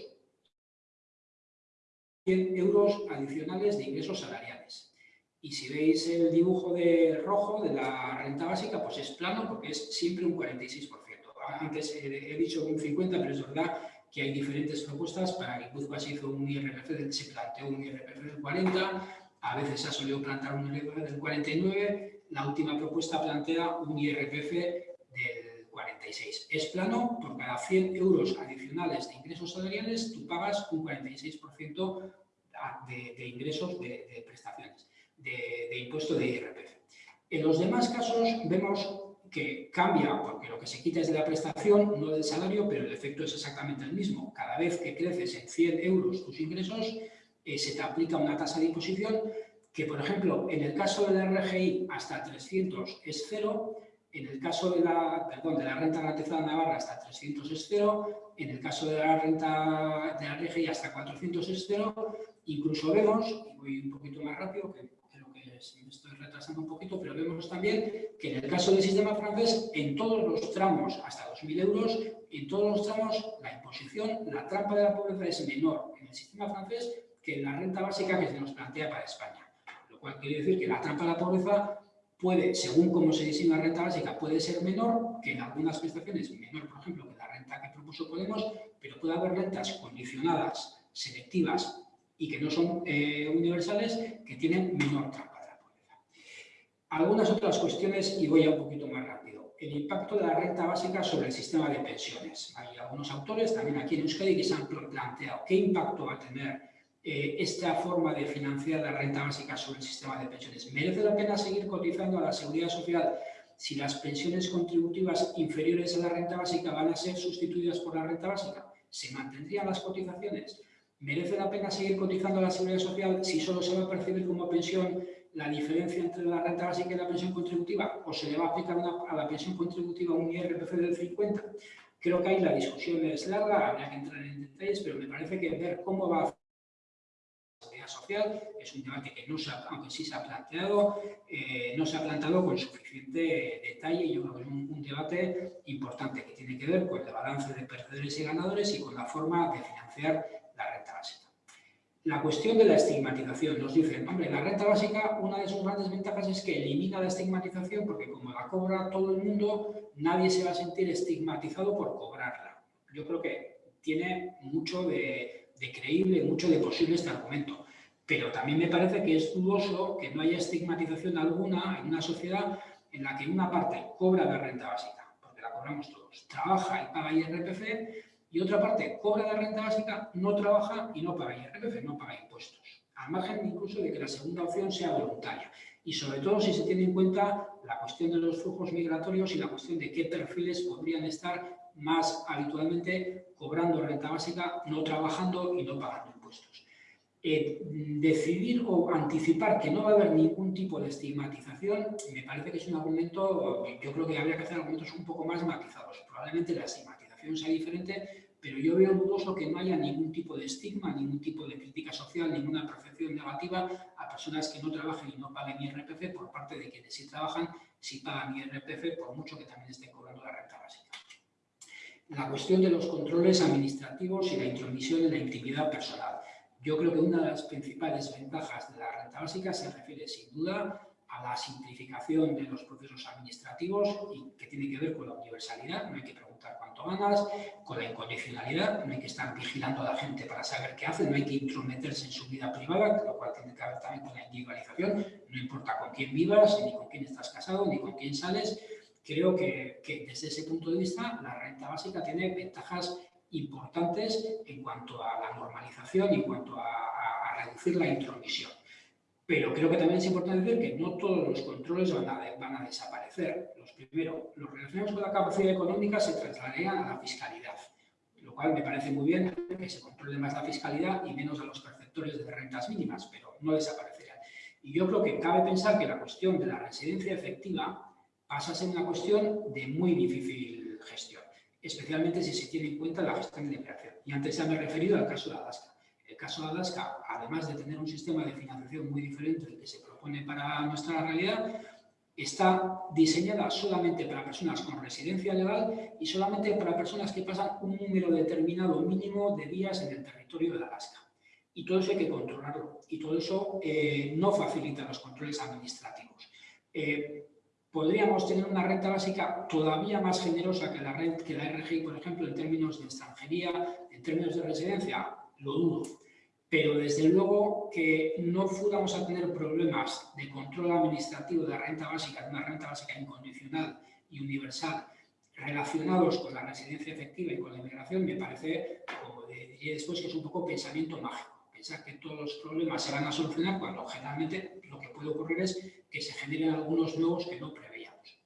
100 euros adicionales de ingresos salariales. Y si veis el dibujo de rojo de la renta básica, pues es plano porque es siempre un 46% antes he, dicho un 50, pero es verdad que hay diferentes propuestas. Para Guipúzcoa se hizo un IRPF, se planteó un IRPF del 40, a veces se ha solido plantear un IRPF del 49, la última propuesta plantea un IRPF del 46. Es plano, por cada 100 euros adicionales de ingresos salariales, tú pagas un 46% de, ingresos de, prestaciones, de impuesto de IRPF. En los demás casos vemos que cambia, porque lo que se quita es de la prestación, no del salario, pero el efecto es exactamente el mismo. Cada vez que creces en 100 euros tus ingresos, eh, se te aplica una tasa de imposición que, por ejemplo, en el caso de la RGI hasta 300 es cero, en el caso de la, perdón, de la renta garantizada Navarra hasta 300 es cero, en el caso de la renta de la RGI hasta 400 es cero, incluso vemos, y voy un poquito más rápido, que me estoy retrasando un poquito, pero vemos también que en el caso del sistema francés, en todos los tramos hasta 2.000 euros, en todos los tramos la imposición, la trampa de la pobreza es menor en el sistema francés que en la renta básica que se nos plantea para España. Lo cual quiere decir que la trampa de la pobreza puede, según cómo se diseña la renta básica, puede ser menor que en algunas prestaciones, menor, por ejemplo, que la renta que propuso Podemos, pero puede haber rentas condicionadas, selectivas y que no son eh, universales, que tienen menor trampa. Algunas otras cuestiones, y voy a un poquito más rápido. El impacto de la renta básica sobre el sistema de pensiones. Hay algunos autores, también aquí en Euskadi, que se han planteado qué impacto va a tener eh, esta forma de financiar la renta básica sobre el sistema de pensiones. ¿Merece la pena seguir cotizando a la seguridad social si las pensiones contributivas inferiores a la renta básica van a ser sustituidas por la renta básica? ¿Se mantendrían las cotizaciones? ¿Merece la pena seguir cotizando a la seguridad social si solo se va a percibir como pensión la diferencia entre la renta básica y la pensión contributiva? ¿O se le va a aplicar a la pensión contributiva un IRPF del 50%? Creo que ahí la discusión es larga, habría que entrar en detalles, pero me parece que ver cómo va a seguridad social es un debate que no aunque sí se ha planteado, eh, no se ha planteado con suficiente detalle yo creo que es un, debate importante que tiene que ver con el balance de perdedores y ganadores y con la forma de financiar la renta básica. La cuestión de la estigmatización. Nos dicen, hombre, la renta básica, una de sus grandes ventajas es que elimina la estigmatización porque como la cobra todo el mundo, nadie se va a sentir estigmatizado por cobrarla. Yo creo que tiene mucho de, creíble, mucho de posible este argumento. Pero también me parece que es dudoso que no haya estigmatización alguna en una sociedad en la que una parte cobra la renta básica, porque la cobramos todos, trabaja y paga IRPF, y otra parte cobra la renta básica, no trabaja y no paga IRPF, no paga impuestos. Al margen incluso de que la segunda opción sea voluntaria. Y sobre todo si se tiene en cuenta la cuestión de los flujos migratorios y la cuestión de qué perfiles podrían estar más habitualmente cobrando renta básica, no trabajando y no pagando impuestos. Eh, decidir o anticipar que no va a haber ningún tipo de estigmatización me parece que es un argumento, yo creo que habría que hacer argumentos un poco más matizados. Probablemente la estigmatización sea diferente, pero yo veo dudoso que no haya ningún tipo de estigma, ningún tipo de crítica social, ninguna percepción negativa a personas que no trabajen y no paguen IRPF por parte de quienes sí trabajan, sí pagan IRPF, por mucho que también estén cobrando la renta básica la cuestión de los controles administrativos y la intromisión en la intimidad personal. Yo creo que una de las principales ventajas de la renta básica se refiere sin duda a la simplificación de los procesos administrativos y que tiene que ver con la universalidad, no hay que preguntar cuánto ganas, con la incondicionalidad, no hay que estar vigilando a la gente para saber qué hace, no hay que intrometerse en su vida privada, lo cual tiene que ver también con la individualización, no importa con quién vivas, ni con quién estás casado, ni con quién sales, creo que, desde ese punto de vista la renta básica tiene ventajas importantes en cuanto a la normalización en cuanto a, reducir la intromisión. Pero creo que también es importante decir que no todos los controles van a, desaparecer. Los primero, los relacionados con la capacidad económica se trasladarían a la fiscalidad, lo cual me parece muy bien que se controle más la fiscalidad y menos a los perceptores de rentas mínimas, pero no desaparecerían. Y yo creo que cabe pensar que la cuestión de la residencia efectiva pasa a ser una cuestión de muy difícil gestión, especialmente si se tiene en cuenta la gestión de migración. Y antes ya me he referido al caso de Alaska. El caso de Alaska, además de tener un sistema de financiación muy diferente del que se propone para nuestra realidad, está diseñada solamente para personas con residencia legal y solamente para personas que pasan un número determinado mínimo de días en el territorio de Alaska. Y todo eso hay que controlarlo. Y todo eso eh, no facilita los controles administrativos. Eh, podríamos tener una renta básica todavía más generosa que la, que la RGI, por ejemplo, en términos de extranjería, en términos de residencia, lo dudo. Pero desde luego que no fuéramos a tener problemas de control administrativo de la renta básica, de una renta básica incondicional y universal, relacionados con la residencia efectiva y con la inmigración, me parece, como diría después, que es un poco pensamiento mágico pensar que todos los problemas se van a solucionar cuando generalmente lo que puede ocurrir es que se generen algunos nuevos que no preveíamos.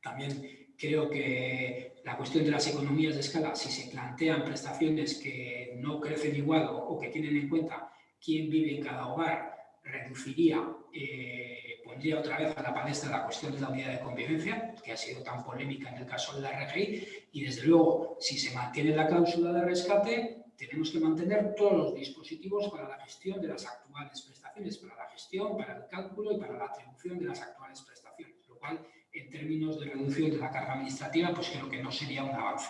También creo que la cuestión de las economías de escala, si se plantean prestaciones que no crecen igual o, que tienen en cuenta quién vive en cada hogar, reduciría, eh, pondría otra vez a la palestra la cuestión de la unidad de convivencia, que ha sido tan polémica en el caso de la RGI, y desde luego, si se mantiene la cláusula de rescate, tenemos que mantener todos los dispositivos para la gestión de las actuales prestaciones, para la gestión, para el cálculo y para la atribución de las actuales prestaciones, lo cual, en términos de reducción de la carga administrativa, pues creo que no sería un avance.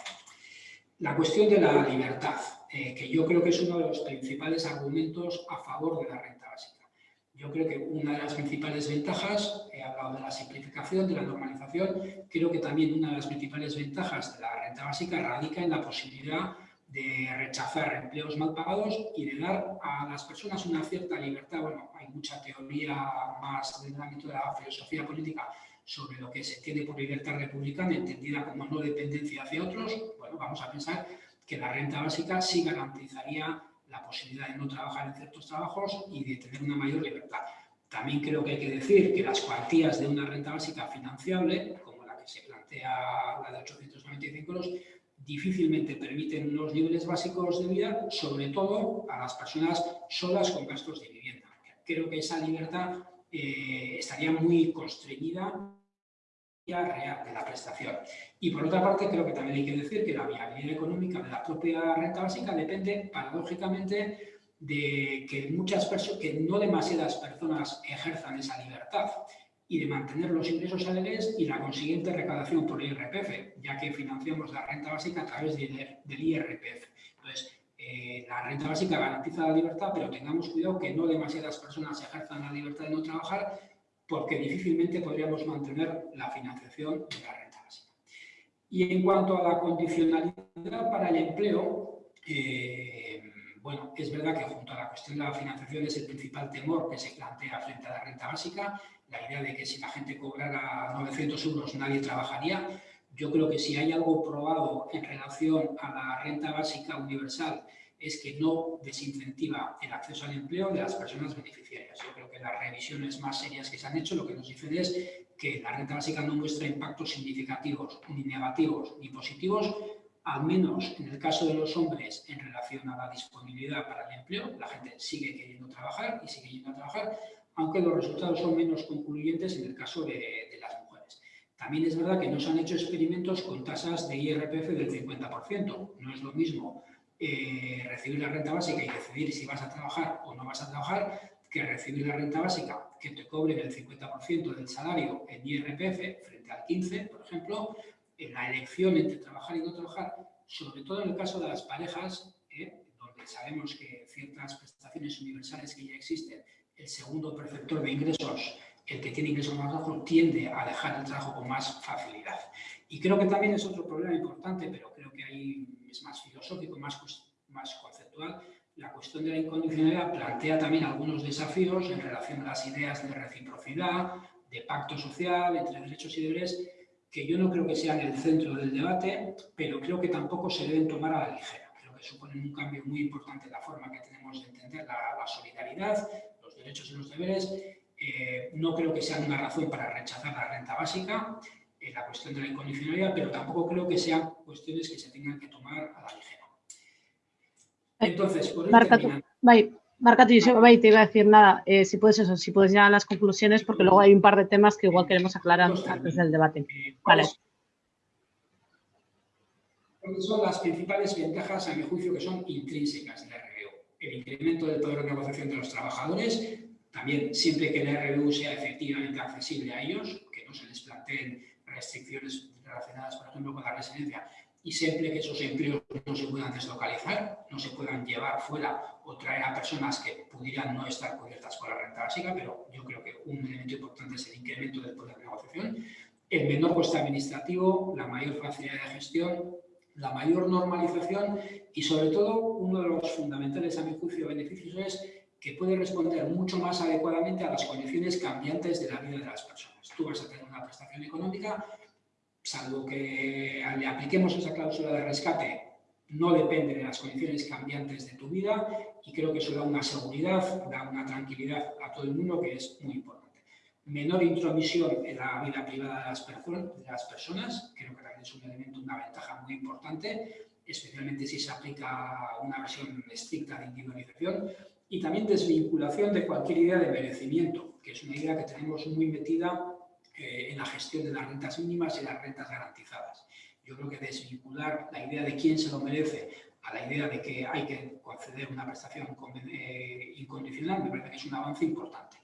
La cuestión de la libertad, eh, que yo creo que es uno de los principales argumentos a favor de la renta básica. Yo creo que una de las principales ventajas, he hablado de la simplificación, de la normalización, creo que también una de las principales ventajas de la renta básica radica en la posibilidad de rechazar empleos mal pagados y de dar a las personas una cierta libertad. Bueno, hay mucha teoría más del ámbito de la filosofía política sobre lo que se entiende por libertad republicana, entendida como no dependencia hacia otros. Bueno, vamos a pensar que la renta básica sí garantizaría la posibilidad de no trabajar en ciertos trabajos y de tener una mayor libertad. También creo que hay que decir que las cuantías de una renta básica financiable, como la que se plantea la de 895 euros, difícilmente permiten unos niveles básicos de vida, sobre todo a las personas solas con gastos de vivienda. Creo que esa libertad eh, estaría muy constreñida real de la prestación. Y por otra parte, creo que también hay que decir que la viabilidad económica de la propia renta básica depende, paradójicamente, de que, muchas personas, que no demasiadas personas ejerzan esa libertad y de mantener los ingresos salariales y la consiguiente recaudación por el IRPF, ya que financiamos la renta básica a través del IRPF. Eh, la renta básica garantiza la libertad, pero tengamos cuidado que no demasiadas personas ejerzan la libertad de no trabajar, porque difícilmente podríamos mantener la financiación de la renta básica. Y en cuanto a la condicionalidad para el empleo, eh, bueno, es verdad que junto a la cuestión de la financiación es el principal temor que se plantea frente a la renta básica, la idea de que si la gente cobrara 900 euros nadie trabajaría. Yo creo que si hay algo probado en relación a la renta básica universal es que no desincentiva el acceso al empleo de las personas beneficiarias. Yo creo que las revisiones más serias que se han hecho lo que nos dicen es que la renta básica no muestra impactos significativos, ni negativos, ni positivos, al menos en el caso de los hombres en relación a la disponibilidad para el empleo, la gente sigue queriendo trabajar y sigue yendo a trabajar, aunque los resultados son menos concluyentes en el caso de. También es verdad que no se han hecho experimentos con tasas de IRPF del 50%. No es lo mismo eh, recibir la renta básica y decidir si vas a trabajar o no vas a trabajar que recibir la renta básica que te cobren el 50% del salario en IRPF frente al 15%, por ejemplo, en la elección entre trabajar y no trabajar, sobre todo en el caso de las parejas, eh, donde sabemos que ciertas prestaciones universales que ya existen el segundo perceptor de ingresos, el que tiene ingresos más bajos, tiende a dejar el trabajo con más facilidad. Y creo que también es otro problema importante, pero creo que ahí es más filosófico, más, más conceptual. La cuestión de la incondicionalidad plantea también algunos desafíos en relación a las ideas de reciprocidad, de pacto social entre derechos y deberes, que yo no creo que sean el centro del debate, pero creo que tampoco se deben tomar a la ligera. Creo que suponen un cambio muy importante en la forma que tenemos de entender la, solidaridad, derechos y los deberes, eh, no creo que sean una razón para rechazar la renta básica, en la cuestión de la incondicionalidad, pero tampoco creo que sean cuestiones que se tengan que tomar a la ligera. Entonces, por Marca, Marca, te iba a decir nada, eh, si puedes eso, si puedes llegar a las conclusiones, porque luego hay un par de temas que igual queremos aclarar antes del debate. Eh, vale. Son las principales ventajas, a mi juicio, que son intrínsecas de la el incremento del poder de negociación de los trabajadores, también siempre que la RBU sea efectivamente accesible a ellos, que no se les planteen restricciones relacionadas, por ejemplo, con la residencia, y siempre que esos empleos no se puedan deslocalizar, no se puedan llevar fuera o traer a personas que pudieran no estar cubiertas por la renta básica, pero yo creo que un elemento importante es el incremento del poder de negociación, el menor coste administrativo, la mayor facilidad de gestión, la mayor normalización y sobre todo uno de los fundamentales a mi juicio beneficios es que puede responder mucho más adecuadamente a las condiciones cambiantes de la vida de las personas. Tú vas a tener una prestación económica, salvo que le apliquemos esa cláusula de rescate, no depende de las condiciones cambiantes de tu vida y creo que eso da una seguridad, da una tranquilidad a todo el mundo que es muy importante. Menor intromisión en la vida privada de las, de las personas, creo que también es un elemento, una ventaja muy importante, especialmente si se aplica una versión estricta de individualización y también desvinculación de cualquier idea de merecimiento, que es una idea que tenemos muy metida eh, en la gestión de las rentas mínimas y las rentas garantizadas. Yo creo que desvincular la idea de quién se lo merece a la idea de que hay que conceder una prestación eh, incondicional me parece que es un avance importante.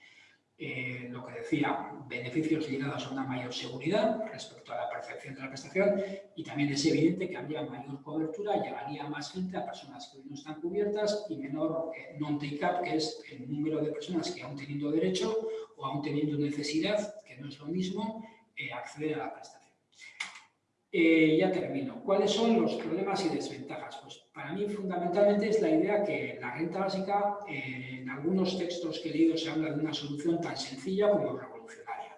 Eh, lo que decía, beneficios ligados a una mayor seguridad respecto a la percepción de la prestación y también es evidente que habría mayor cobertura, llegaría más gente a personas que hoy no están cubiertas y menor eh, non-take-up, que es el número de personas que aún teniendo derecho o aún teniendo necesidad, que no es lo mismo, acceder a la prestación. Eh, ya termino. ¿Cuáles son los problemas y desventajas? Pues para mí fundamentalmente es la idea que la renta básica, eh, en algunos textos que he leído se habla de una solución tan sencilla como revolucionaria.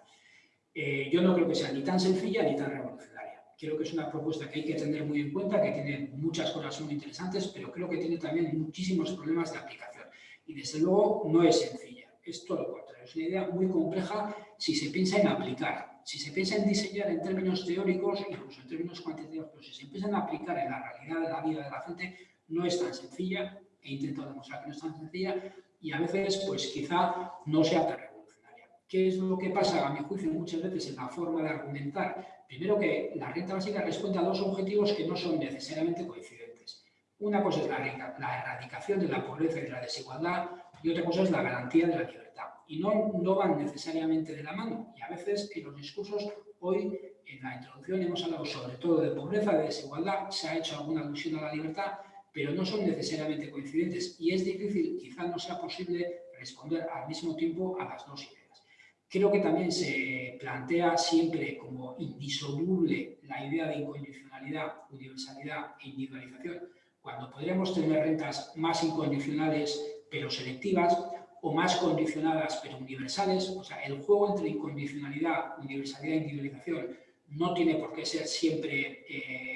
Eh, yo no creo que sea ni tan sencilla ni tan revolucionaria. Creo que es una propuesta que hay que tener muy en cuenta, que tiene muchas cosas muy interesantes, pero creo que tiene también muchísimos problemas de aplicación. Y desde luego no es sencilla, es todo lo contrario. Es una idea muy compleja si se piensa en aplicar si se piensa en diseñar en términos teóricos, incluso en términos cuantitativos, pero si se empiezan a aplicar en la realidad de la vida de la gente, no es tan sencilla, he intentado demostrar que no es tan sencilla, y a veces, pues quizá no sea tan revolucionaria. ¿Qué es lo que pasa, a mi juicio, muchas veces en la forma de argumentar? Primero que la renta básica responde a dos objetivos que no son necesariamente coincidentes. Una cosa es la, la erradicación de la pobreza y de la desigualdad, y otra cosa es la garantía de la libertad y no, no van necesariamente de la mano. Y a veces en los discursos, hoy en la introducción hemos hablado sobre todo de pobreza, de desigualdad, se ha hecho alguna alusión a la libertad, pero no son necesariamente coincidentes y es difícil, quizá no sea posible responder al mismo tiempo a las dos ideas. Creo que también se plantea siempre como indisoluble la idea de incondicionalidad, universalidad e individualización, cuando podríamos tener rentas más incondicionales pero selectivas, o más condicionadas pero universales. O sea, el juego entre incondicionalidad, universalidad e individualización no tiene por qué ser siempre... Eh,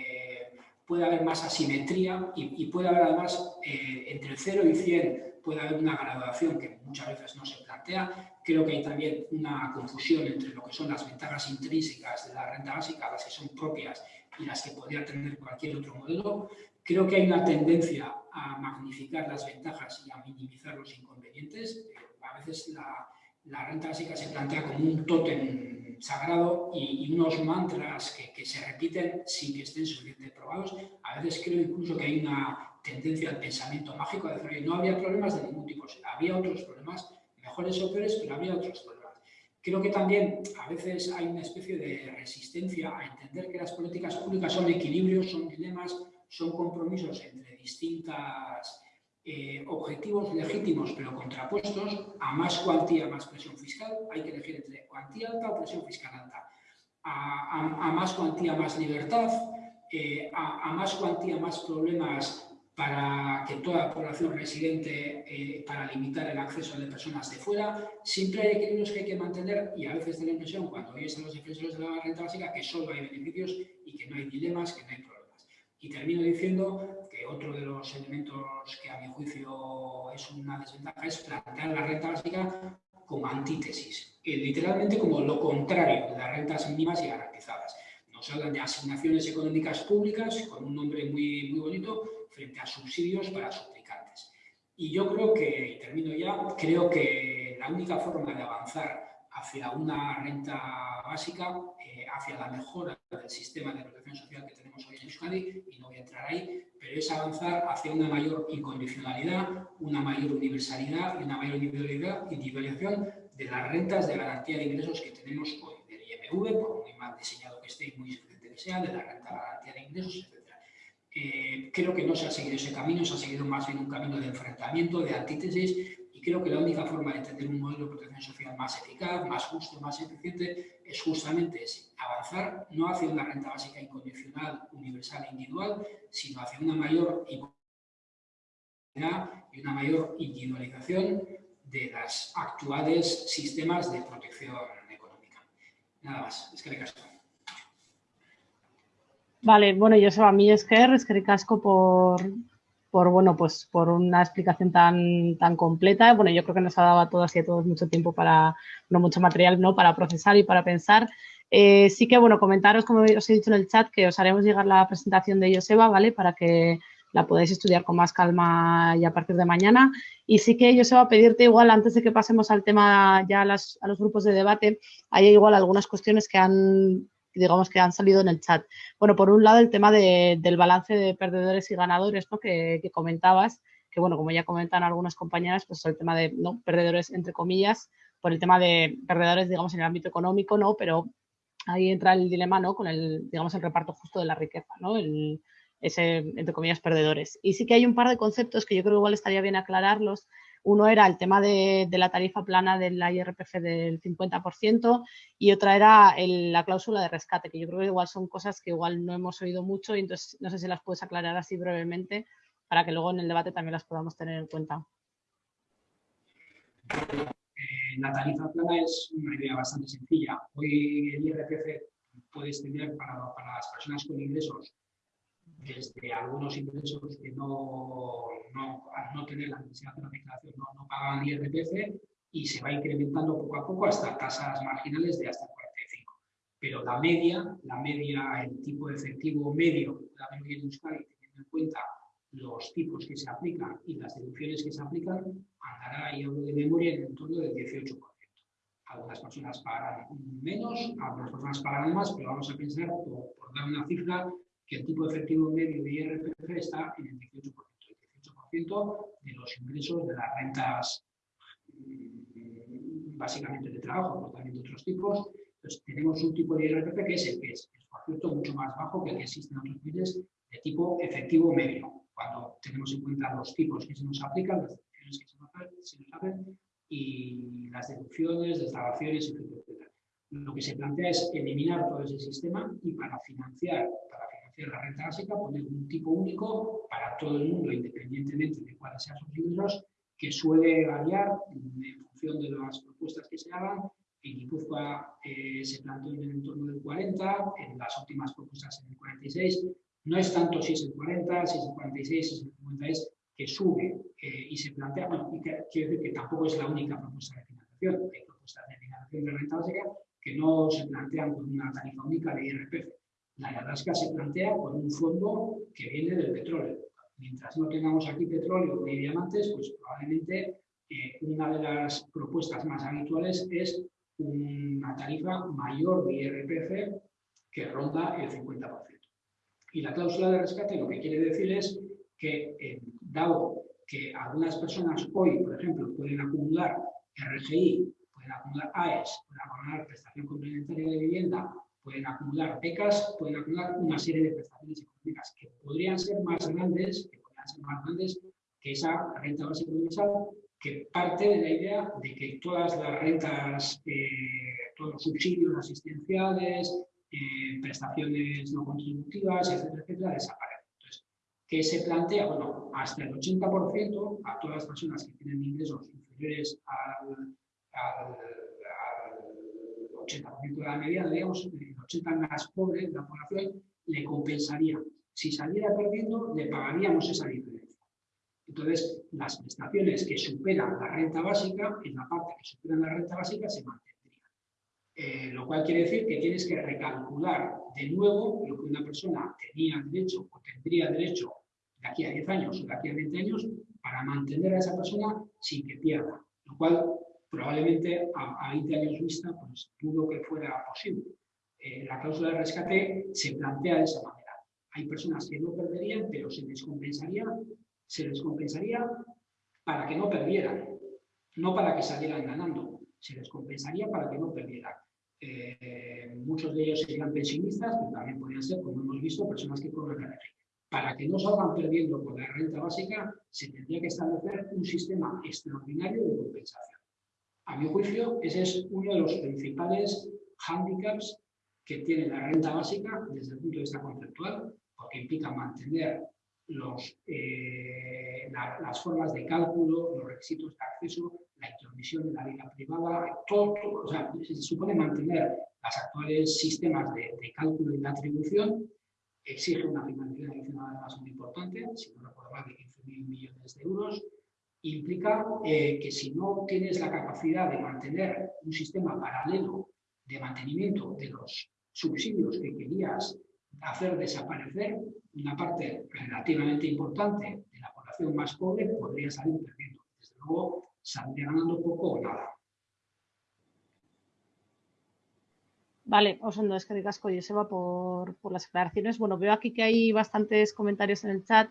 puede haber más asimetría y, puede haber además eh, entre 0 y 100 puede haber una graduación que muchas veces no se plantea. Creo que hay también una confusión entre lo que son las ventajas intrínsecas de la renta básica, las que son propias y las que podría tener cualquier otro modelo. Creo que hay una tendencia a magnificar las ventajas y a minimizar los inconvenientes. A veces la, renta básica se plantea como un tótem sagrado y, unos mantras que, se repiten sin que estén suficientemente probados. A veces creo incluso que hay una tendencia al pensamiento mágico, de decir, que no había problemas de ningún tipo. Había otros problemas, mejores o peores, pero había otros problemas. Creo que también a veces hay una especie de resistencia a entender que las políticas públicas son equilibrios, son dilemas, son compromisos entre distintos eh, objetivos legítimos pero contrapuestos, a más cuantía, más presión fiscal, hay que elegir entre cuantía alta o presión fiscal alta, a, más cuantía, más libertad, eh, a, más cuantía, más problemas para que toda la población residente, eh, para limitar el acceso de personas de fuera, siempre hay equilibrios que hay que mantener y a veces da la impresión, cuando oyes a los defensores de la renta básica, que solo hay beneficios y que no hay dilemas, que no hay problemas. Y termino diciendo que otro de los elementos que a mi juicio es una desventaja es plantear la renta básica como antítesis, literalmente como lo contrario de las rentas mínimas y garantizadas. Nos hablan de asignaciones económicas públicas, con un nombre muy, muy bonito, frente a subsidios para suplicantes. Y yo creo que, y termino ya, creo que la única forma de avanzar hacia una renta básica, eh, hacia la mejora del sistema de protección social que tenemos hoy en Euskadi, y no voy a entrar ahí, pero es avanzar hacia una mayor incondicionalidad, una mayor universalidad y una mayor individualización de las rentas de garantía de ingresos que tenemos hoy, del IMV, por muy mal diseñado que esté y muy suficiente que sea, de la renta de garantía de ingresos, etc. Eh, creo que no se ha seguido ese camino, se ha seguido más bien un camino de enfrentamiento, de antítesis, creo que la única forma de tener un modelo de protección social más eficaz, más justo, más eficiente, es justamente avanzar no hacia una renta básica incondicional, universal e individual, sino hacia una mayor y una mayor individualización de los actuales sistemas de protección económica. Nada más, es que le caso. Vale, bueno, yo soy a mí es que es que casco por, por, bueno, pues por una explicación tan, tan completa. Bueno, yo creo que nos ha dado a todas y a todos mucho tiempo para, no mucho material, ¿no? Para procesar y para pensar. Eh, sí que, bueno, comentaros, como os he dicho en el chat, que os haremos llegar la presentación de Joseba, ¿vale? Para que la podáis estudiar con más calma ya a partir de mañana. Y sí que Joseba, pedirte igual, antes de que pasemos al tema ya a, a los grupos de debate, hay igual algunas cuestiones que han digamos que han salido en el chat. Bueno, por un lado el tema del balance de perdedores y ganadores ¿no? que, comentabas, que bueno, como ya comentan algunas compañeras, pues el tema de ¿no? perdedores entre comillas, por el tema de perdedores, digamos, en el ámbito económico, ¿no? Pero ahí entra el dilema, ¿no? Con el, digamos, el reparto justo de la riqueza, ¿no? El, ese, entre comillas, perdedores. Y sí que hay un par de conceptos que yo creo que igual estaría bien aclararlos, uno era el tema de, la tarifa plana de la IRPF del 50% y otra era la cláusula de rescate, que yo creo que igual son cosas que igual no hemos oído mucho y entonces no sé si las puedes aclarar así brevemente para que luego en el debate también las podamos tener en cuenta. Eh, la tarifa plana es una idea bastante sencilla. Hoy el IRPF puede extender para las personas con ingresos desde algunos ingresos que no, no, al no tener la necesidad de la declaración no, no pagan IRPF y se va incrementando poco a poco hasta tasas marginales de hasta 45. Pero la media, la media, el tipo de efectivo medio la media de Euskadi, teniendo en cuenta los tipos que se aplican y las deducciones que se aplican, andará, y hablo de memoria, en el entorno del 18%. Algunas personas pagarán menos, algunas personas pagarán más, pero vamos a pensar, por, por dar una cifra, que el tipo efectivo medio de IRPF está en el 18%. El 18% de los ingresos de las rentas mm, básicamente de trabajo, pero también de otros tipos. Entonces, tenemos un tipo de IRPF que es el que es, por cierto, mucho más bajo que el que existe en otros países de tipo efectivo medio, cuando tenemos en cuenta los tipos que se nos aplican, las deducciones que se nos, hacen y las deducciones, deslavaciones, etc. Lo que se plantea es eliminar todo ese sistema y para financiar, para la renta básica, poner un tipo único para todo el mundo, independientemente de cuáles sean sus ingresos, que suele variar en función de las propuestas que se hagan. En Guipúzcoa eh, se planteó en el entorno del 40, en las últimas propuestas en el 46. No es tanto si es el 40, si es el 46, si es el 50, es que sube eh, y se plantea, bueno, y quiero decir que tampoco es la única propuesta de financiación. Hay propuestas de financiación de renta básica que no se plantean con una tarifa única de IRPF la Alaska se plantea con un fondo que viene del petróleo. Mientras no tengamos aquí petróleo ni diamantes, pues probablemente eh, una de las propuestas más habituales es una tarifa mayor de IRPF que ronda el 50%. Y la cláusula de rescate lo que quiere decir es que, eh, dado que algunas personas hoy, por ejemplo, pueden acumular RGI, pueden acumular AES, pueden acumular prestación complementaria de vivienda pueden acumular becas, pueden acumular una serie de prestaciones económicas que podrían ser más grandes, que podrían ser más grandes que esa renta básica universal, que parte de la idea de que todas las rentas, eh, todos los subsidios asistenciales, eh, prestaciones no contributivas, etcétera, etcétera, desaparecen. Entonces, ¿qué se plantea? Bueno, hasta el 80% a todas las personas que tienen ingresos inferiores al, al 80% de la mediana, digamos, el 80% más pobre de la población, le compensaría. Si saliera perdiendo, le pagaríamos esa diferencia. Entonces, las prestaciones que superan la renta básica, en la parte que superan la renta básica, se mantendrían. Eh, lo cual quiere decir que tienes que recalcular de nuevo lo que una persona tenía derecho o tendría derecho de aquí a 10 años o de aquí a 20 años para mantener a esa persona sin que pierda. Lo cual probablemente a, 20 años vista, pues dudo que fuera posible. Eh, la cláusula de rescate se plantea de esa manera. Hay personas que no perderían, pero se les compensaría, se les compensaría para que no perdieran, no para que salieran ganando, se les compensaría para que no perdieran. Eh, muchos de ellos serían pensionistas, pero también podrían ser, como hemos visto, personas que cobran la Para que no salgan perdiendo con la renta básica, se tendría que establecer un sistema extraordinario de compensación. A mi juicio, ese es uno de los principales hándicaps que tiene la renta básica desde el punto de vista conceptual, porque implica mantener eh, las formas de cálculo, los requisitos de acceso, la intromisión de la vida privada, todo, o sea, se supone mantener los actuales sistemas de, cálculo y de atribución. Exige una financiación adicional además muy importante, si no recuerdo mal, de 15.000 millones de euros, implica eh, que si no tienes la capacidad de mantener un sistema paralelo de mantenimiento de los subsidios que querías hacer desaparecer, una parte relativamente importante de la población más pobre podría salir perdiendo. Desde luego, saldría ganando poco o nada. Vale, Osondo, es que casco Joseba por, por las aclaraciones. Bueno, veo aquí que hay bastantes comentarios en el chat.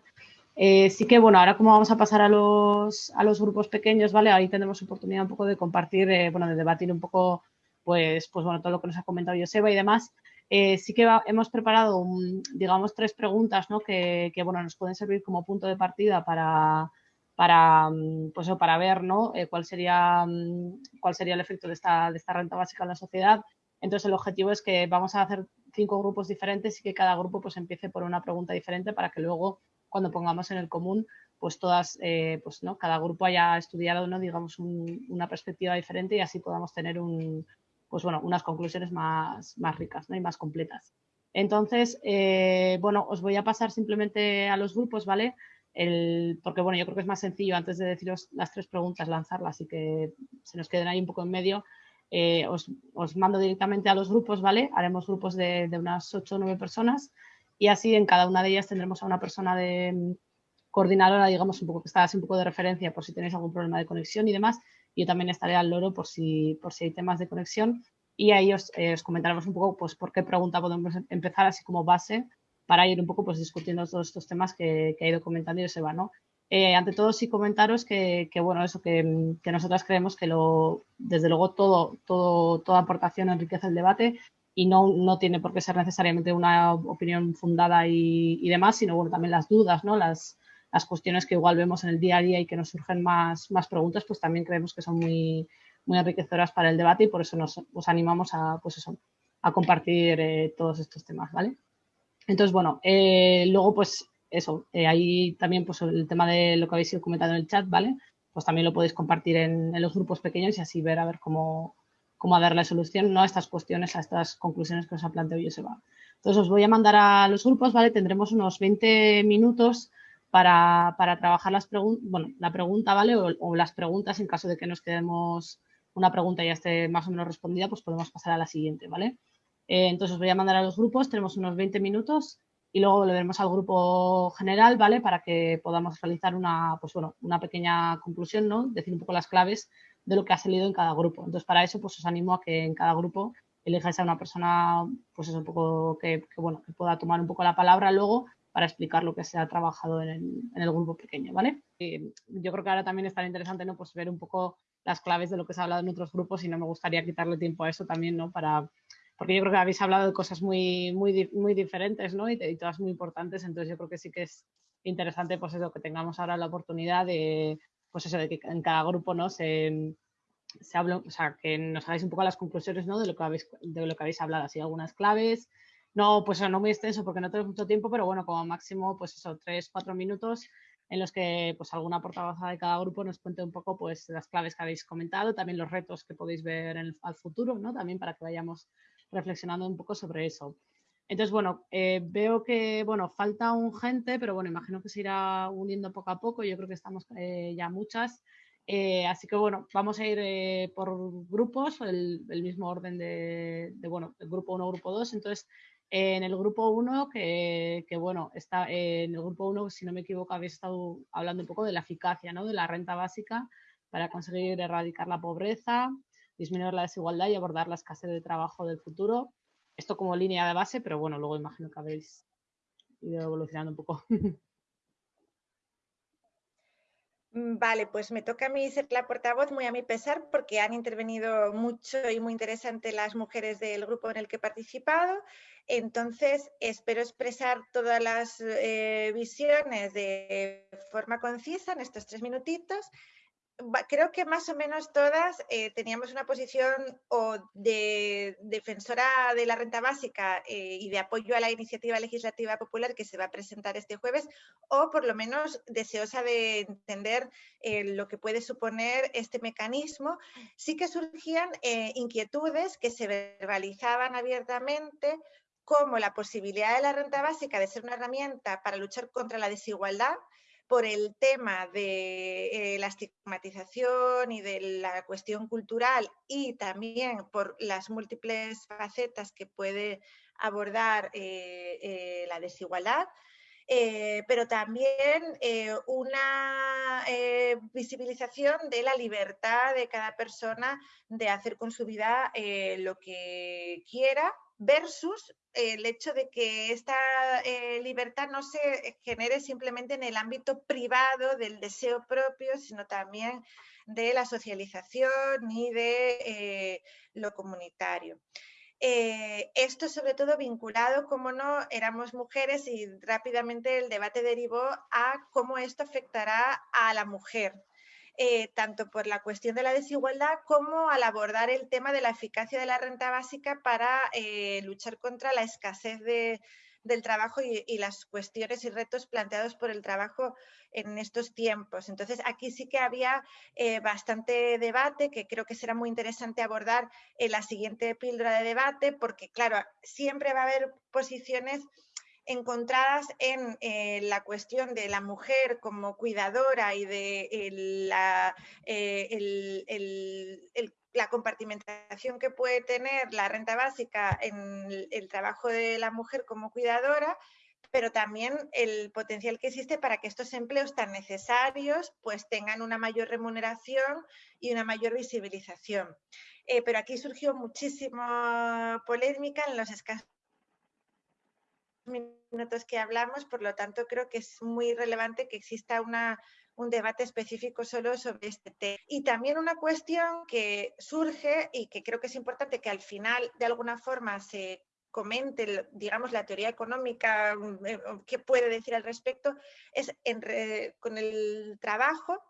Eh, sí que, bueno, ahora como vamos a pasar a los, a los grupos pequeños, ¿vale? Ahí tendremos oportunidad un poco de compartir, eh, bueno, de debatir un poco, pues, pues, bueno, todo lo que nos ha comentado Joseba y demás. Eh, sí que hemos preparado, digamos, tres preguntas, ¿no? Que, que, bueno, nos pueden servir como punto de partida para, para, mm, pues, para ver, ¿no? cuál, sería, mm, cuál sería el efecto de esta, de esta renta básica en la sociedad entonces el objetivo es que vamos a hacer cinco grupos diferentes y que cada grupo pues empiece por una pregunta diferente para que luego cuando pongamos en el común pues todas, eh, pues no, cada grupo haya estudiado, ¿no? digamos, una perspectiva diferente y así podamos tener un, pues bueno, unas conclusiones más, más ricas ¿no? y más completas. Entonces, eh, bueno, os voy a pasar simplemente a los grupos, ¿vale? El, porque bueno, yo creo que es más sencillo antes de deciros las tres preguntas lanzarlas y que se nos queden ahí un poco en medio eh, os, mando directamente a los grupos, ¿vale? Haremos grupos de, unas 8 o 9 personas y así en cada una de ellas tendremos a una persona de mm, coordinadora, digamos, un poco que está así un poco de referencia por si tenéis algún problema de conexión y demás. Yo también estaré al loro por si, por si hay temas de conexión y ahí os, eh, os comentaremos un poco pues, por qué pregunta podemos empezar así como base para ir un poco pues, discutiendo todos estos temas que, que ha ido comentando y se va, ¿no? Eh, ante todo, sí comentaros que, bueno, eso, que, que, nosotras creemos que lo, desde luego todo, todo, toda aportación enriquece el debate y no, no tiene por qué ser necesariamente una opinión fundada y, y, demás, sino bueno, también las dudas, ¿no? Las, las cuestiones que igual vemos en el día a día y que nos surgen más, más preguntas, pues también creemos que son muy, muy enriquecedoras para el debate y por eso nos, os animamos a, pues eso, a compartir eh, todos estos temas, ¿vale? Entonces, bueno, eh, luego pues eso, eh, ahí también pues el tema de lo que habéis comentado en el chat, ¿vale? Pues también lo podéis compartir en, los grupos pequeños y así ver a ver cómo, cómo dar la solución ¿no? a estas cuestiones, a estas conclusiones que os ha planteado Joseba. Entonces os voy a mandar a los grupos, ¿vale? Tendremos unos 20 minutos para, trabajar las bueno, la pregunta, ¿vale? O, las preguntas en caso de que nos quedemos una pregunta ya esté más o menos respondida, pues podemos pasar a la siguiente, ¿vale? Eh, entonces os voy a mandar a los grupos, tenemos unos 20 minutos y luego volveremos al grupo general, ¿vale? Para que podamos realizar una, pues bueno, una pequeña conclusión, ¿no? Decir un poco las claves de lo que ha salido en cada grupo. Entonces, para eso, pues os animo a que en cada grupo elijáis a una persona, pues es un poco que, bueno, que pueda tomar un poco la palabra luego para explicar lo que se ha trabajado en el, grupo pequeño, ¿vale? yo creo que ahora también estará interesante, ¿no? Pues ver un poco las claves de lo que se ha hablado en otros grupos y no me gustaría quitarle tiempo a eso también, ¿no? Para, porque yo creo que habéis hablado de cosas muy, muy, muy diferentes ¿no? y, todas muy importantes, entonces yo creo que sí que es interesante pues eso, que tengamos ahora la oportunidad de, pues eso, de que en cada grupo ¿no? se, se hable, o sea, que nos hagáis un poco las conclusiones ¿no? de, lo que habéis, de lo que habéis hablado, así algunas claves, no, pues no muy extenso porque no tenemos mucho tiempo, pero bueno, como máximo, pues eso, tres, cuatro minutos en los que pues alguna portavoz de cada grupo nos cuente un poco pues las claves que habéis comentado, también los retos que podéis ver al futuro, ¿no? También para que vayamos reflexionando un poco sobre eso. Entonces, bueno, eh, veo que, bueno, falta un gente, pero bueno, imagino que se irá uniendo poco a poco. Yo creo que estamos eh, ya muchas. Eh, así que, bueno, vamos a ir por grupos, el, mismo orden de, bueno, el grupo 1, grupo 2. Entonces, en el grupo 1, que, bueno, está en el grupo 1, si no me equivoco, habéis estado hablando un poco de la eficacia, ¿no? De la renta básica para conseguir erradicar la pobreza, disminuir la desigualdad y abordar la escasez de trabajo del futuro. Esto como línea de base, pero bueno, luego imagino que habéis ido evolucionando un poco. Mm, vale, pues me toca a mí ser la portavoz, muy a mi pesar, porque han intervenido mucho y muy interesante las mujeres del grupo en el que he participado. Entonces, espero expresar todas las eh, visiones de forma concisa en estos tres minutitos creo que más o menos todas eh, teníamos una posición o de defensora de la renta básica eh, y de apoyo a la iniciativa legislativa popular que se va a presentar este jueves, o por lo menos deseosa de entender eh, lo que puede suponer este mecanismo. Sí que surgían inquietudes que se verbalizaban abiertamente cómo la posibilidad de la renta básica de ser una herramienta para luchar contra la desigualdad por el tema de eh, la estigmatización y de la cuestión cultural y también por las múltiples facetas que puede abordar eh, eh, la desigualdad, pero también una visibilización de la libertad de cada persona de hacer con su vida lo que quiera versus el hecho de que esta eh, libertad no se genere simplemente en el ámbito privado del deseo propio, sino también de la socialización y de eh, lo comunitario. Eh, esto sobre todo vinculado, como no, éramos mujeres y rápidamente el debate derivó a cómo esto afectará a la mujer. Eh, tanto por la cuestión de la desigualdad como al abordar el tema de la eficacia de la renta básica para eh, luchar contra la escasez del trabajo y, las cuestiones y retos planteados por el trabajo en estos tiempos. Entonces, aquí sí que había eh, bastante debate que creo que será muy interesante abordar en la siguiente píldora de debate, porque, claro, siempre va a haber posiciones encontradas en eh, la cuestión de la mujer como cuidadora y de la, eh, la compartimentación que puede tener la renta básica en el trabajo de la mujer como cuidadora, pero también el potencial que existe para que estos empleos tan necesarios pues tengan una mayor remuneración y una mayor visibilización. Eh, pero aquí surgió muchísima polémica en los escasos minutos que hablamos, por lo tanto creo que es muy relevante que exista una, un debate específico solo sobre este tema. Y también una cuestión que surge y que creo que es importante que al final de alguna forma se comente, digamos, la teoría económica, mm, eh, qué puede decir al respecto, es con el trabajo,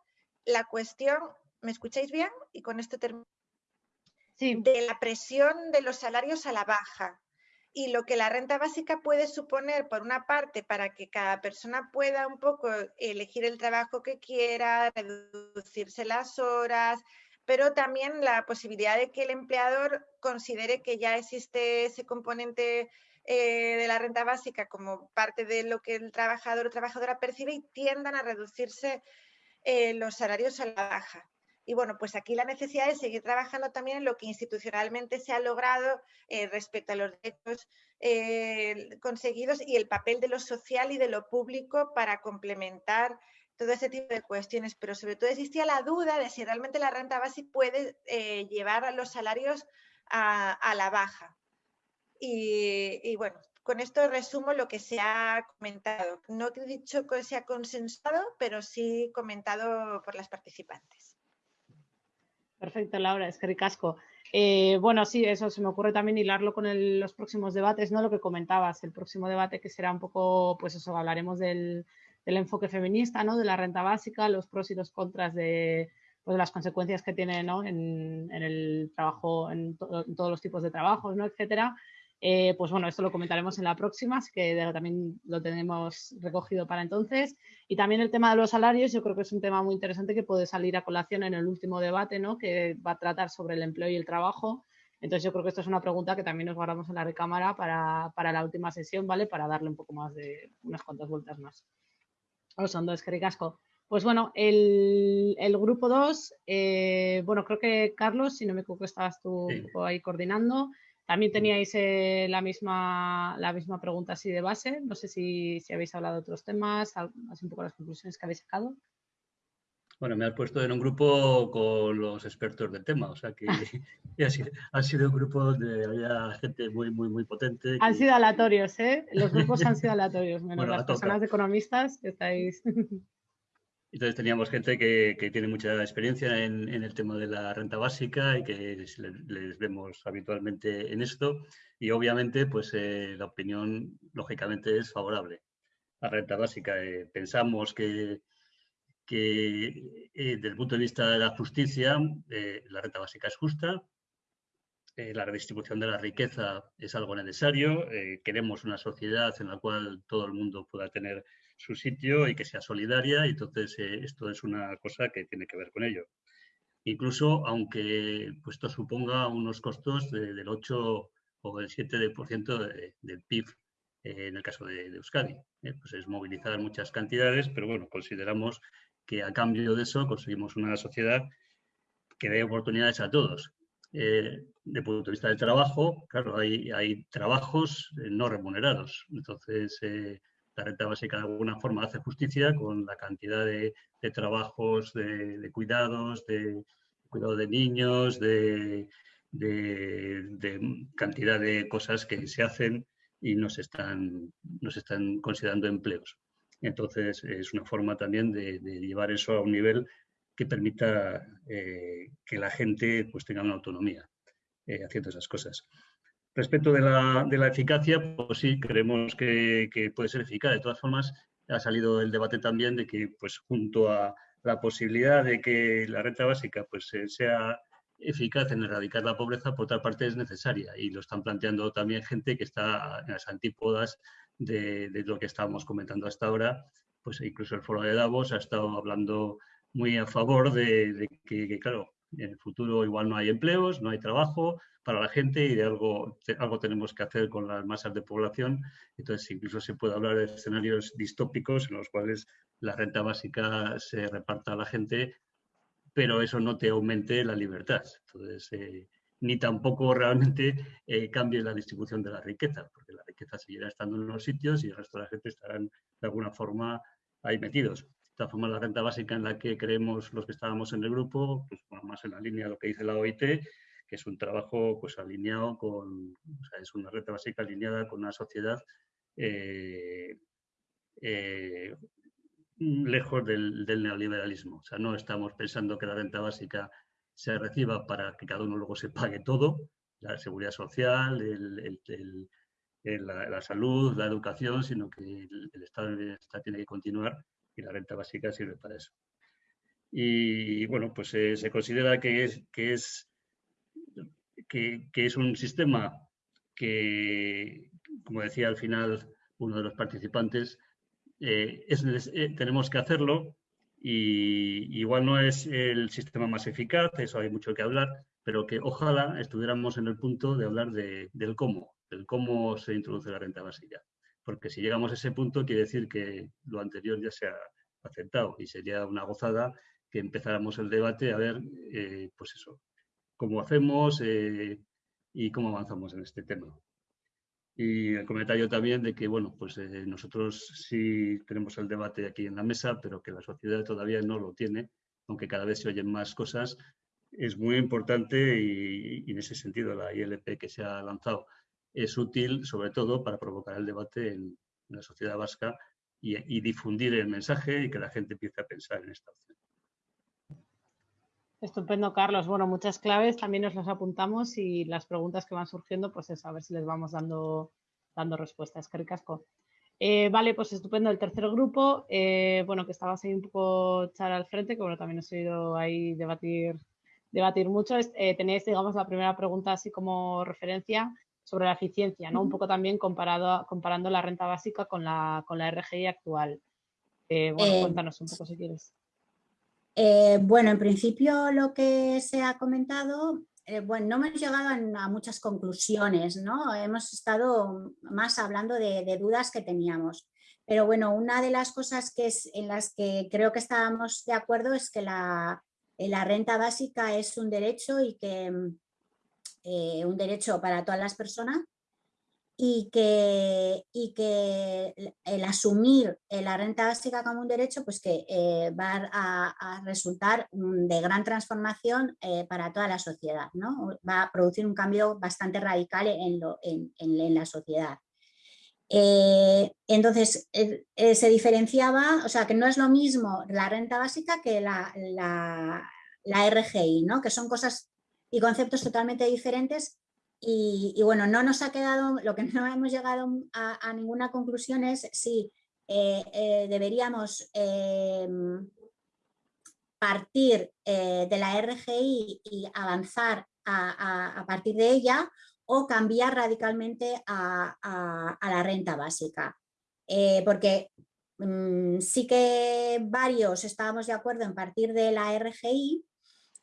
la cuestión, ¿me escucháis bien? Y con esto termino. Sí. De la presión de los salarios a la baja y lo que la renta básica puede suponer, por una parte, para que cada persona pueda un poco elegir el trabajo que quiera, reducirse las horas, pero también la posibilidad de que el empleador considere que ya existe ese componente eh, de la renta básica como parte de lo que el trabajador o trabajadora percibe y tiendan a reducirse eh, los salarios a la baja. Y bueno, pues aquí la necesidad de seguir trabajando también en lo que institucionalmente se ha logrado eh, respecto a los derechos eh, conseguidos y el papel de lo social y de lo público para complementar todo ese tipo de cuestiones. Pero sobre todo existía la duda de si realmente la renta básica puede eh, llevar a los salarios a, la baja. Y, y, bueno, con esto resumo lo que se ha comentado. No he dicho que se ha consensuado, pero sí comentado por las participantes. Perfecto, Laura, es que ricasco. Eh, bueno, sí, eso se me ocurre también hilarlo con los próximos debates, ¿no? Lo que comentabas, el próximo debate que será un poco, pues eso, hablaremos del, enfoque feminista, ¿no? De la renta básica, los pros y los contras de pues, las consecuencias que tiene, ¿no? En, el trabajo, en, en, todos los tipos de trabajos, ¿no? Etcétera. Eh, pues bueno, esto lo comentaremos en la próxima, así que también lo tenemos recogido para entonces. Y también el tema de los salarios, yo creo que es un tema muy interesante que puede salir a colación en el último debate, ¿no? que va a tratar sobre el empleo y el trabajo. Entonces yo creo que esto es una pregunta que también nos guardamos en la recámara para, para la última sesión, ¿vale? Para darle un poco más de unas cuantas vueltas más. Son dos, casco. Pues bueno, el, el grupo 2, eh, bueno, creo que Carlos, si no me equivoco, estabas tú ahí coordinando. También teníais eh, la, misma, la misma pregunta así de base. No sé si, habéis hablado de otros temas, así un poco las conclusiones que habéis sacado. Bueno, me has puesto en un grupo con los expertos del tema, o sea que ha, sido, un grupo donde había gente muy, muy, muy potente. Han sido aleatorios, ¿eh? Los grupos han sido aleatorios, menos las personas economistas que estáis... Entonces teníamos gente que, tiene mucha experiencia en, el tema de la renta básica y que les, vemos habitualmente en esto. Y obviamente, pues eh, la opinión, lógicamente, es favorable. La renta básica, eh, pensamos que, que eh, desde el punto de vista de la justicia, la renta básica es justa, la redistribución de la riqueza es algo necesario, queremos una sociedad en la cual todo el mundo pueda tener su sitio y que sea solidaria y entonces eh, esto es una cosa que tiene que ver con ello. Incluso aunque pues, esto suponga unos costos del 8 o el 7% del PIB en el caso de, Euskadi. pues es movilizar muchas cantidades, pero bueno, consideramos que a cambio de eso conseguimos una sociedad que dé oportunidades a todos. Eh, de punto de vista del trabajo, claro, hay, hay trabajos eh, no remunerados. Entonces, eh, la renta básica de alguna forma hace justicia con la cantidad de, trabajos, de, cuidados, de cuidado de niños, de, cantidad de cosas que se hacen y no se están, no se están considerando empleos. Entonces, es una forma también de, llevar eso a un nivel que permita eh, que la gente pues, tenga una autonomía eh, haciendo esas cosas. Respecto de la, de la, eficacia, pues sí, creemos que, que, puede ser eficaz. De todas formas, ha salido el debate también de que, pues junto a la posibilidad de que la renta básica pues, sea eficaz en erradicar la pobreza, por otra parte es necesaria y lo están planteando también gente que está en las antípodas de, lo que estábamos comentando hasta ahora, pues incluso el foro de Davos ha estado hablando muy a favor de, que, claro, en el futuro igual no hay empleos, no hay trabajo para la gente y de algo, algo tenemos que hacer con las masas de población. Entonces, incluso se puede hablar de escenarios distópicos en los cuales la renta básica se reparta a la gente pero eso no te aumente la libertad. Entonces, eh, ni tampoco realmente eh, la distribución de la riqueza, porque la riqueza seguirá estando en los sitios y el resto de la gente estarán de alguna forma ahí metidos. De todas formas, la renta básica en la que creemos los que estábamos en el grupo, pues más en la línea de lo que dice la OIT, que es un trabajo pues alineado con, es una renta básica alineada con una sociedad eh, lejos del, neoliberalismo. O sea, no estamos pensando que la renta básica se reciba para que cada uno luego se pague todo, la seguridad social, la, salud, la educación, sino que el, Estado de tiene que continuar y la renta básica sirve para eso. Y bueno, pues eh, se considera que es, que, es, que, es un sistema que, como decía al final uno de los participantes, eh, eh, tenemos que hacerlo y igual no es el sistema más eficaz, eso hay mucho que hablar, pero que ojalá estuviéramos en el punto de hablar del cómo, del cómo se introduce la renta básica. Porque si llegamos a ese punto quiere decir que lo anterior ya se ha aceptado y sería una gozada que empezáramos el debate a ver, eh, pues eso, cómo hacemos y cómo avanzamos en este tema. Y el comentario también de que, bueno, pues eh, nosotros sí tenemos el debate aquí en la mesa, pero que la sociedad todavía no lo tiene, aunque cada vez se oyen más cosas. Es muy importante y, en ese sentido la ILP que se ha lanzado es útil, sobre todo para provocar el debate en, la sociedad vasca y, y, difundir el mensaje y que la gente empiece a pensar en esta opción. Estupendo, Carlos. Bueno, muchas claves también nos las apuntamos y las preguntas que van surgiendo, pues es a ver si les vamos dando, dando respuestas. Qué ricasco. Eh, vale, pues estupendo. El tercer grupo, eh, bueno, que estabas ahí un poco echar al frente, que bueno, también os he oído ahí debatir, debatir mucho. Eh, tenéis, digamos, la primera pregunta así como referencia sobre la eficiencia, ¿no? Un poco también comparado, comparando la renta básica con la, con la RGI actual. bueno, cuéntanos un poco si quieres. Eh, bueno, en principio lo que se ha comentado, eh, bueno, no hemos llegado a, muchas conclusiones, ¿no? Hemos estado más hablando de, dudas que teníamos. Pero bueno, una de las cosas que es, en las que creo que estábamos de acuerdo es que la, la renta básica es un derecho y que eh, un derecho para todas las personas y que, y que el asumir la renta básica como un derecho pues que eh, va a, resultar de gran transformación eh, para toda la sociedad, ¿no? va a producir un cambio bastante radical en, lo, en, en, la sociedad. Eh, entonces se diferenciaba, o sea que no es lo mismo la renta básica que la, la, la RGI, ¿no? que son cosas y conceptos totalmente diferentes y, bueno, no nos ha quedado, lo que no hemos llegado a, ninguna conclusión es si eh, eh, deberíamos em, partir eh, de la RGI y avanzar a, partir de ella o cambiar radicalmente a, la renta básica. porque mm, sí que varios estábamos de acuerdo en partir de la RGI,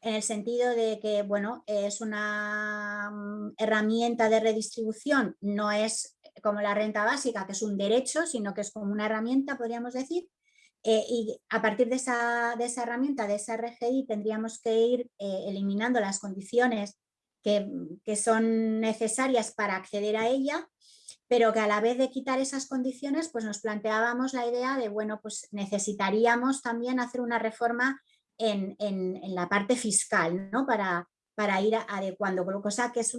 en el sentido de que, bueno, es una mm, herramienta de redistribución, no es como la renta básica, que es un derecho, sino que es como una herramienta, podríamos decir, eh, y a partir de esa, de esa, herramienta, de esa RGI, tendríamos que ir eh, eliminando las condiciones que, que, son necesarias para acceder a ella, pero que a la vez de quitar esas condiciones, pues nos planteábamos la idea de, bueno, pues necesitaríamos también hacer una reforma en, en, la parte fiscal, ¿no? Para, para ir adecuando, cosa que es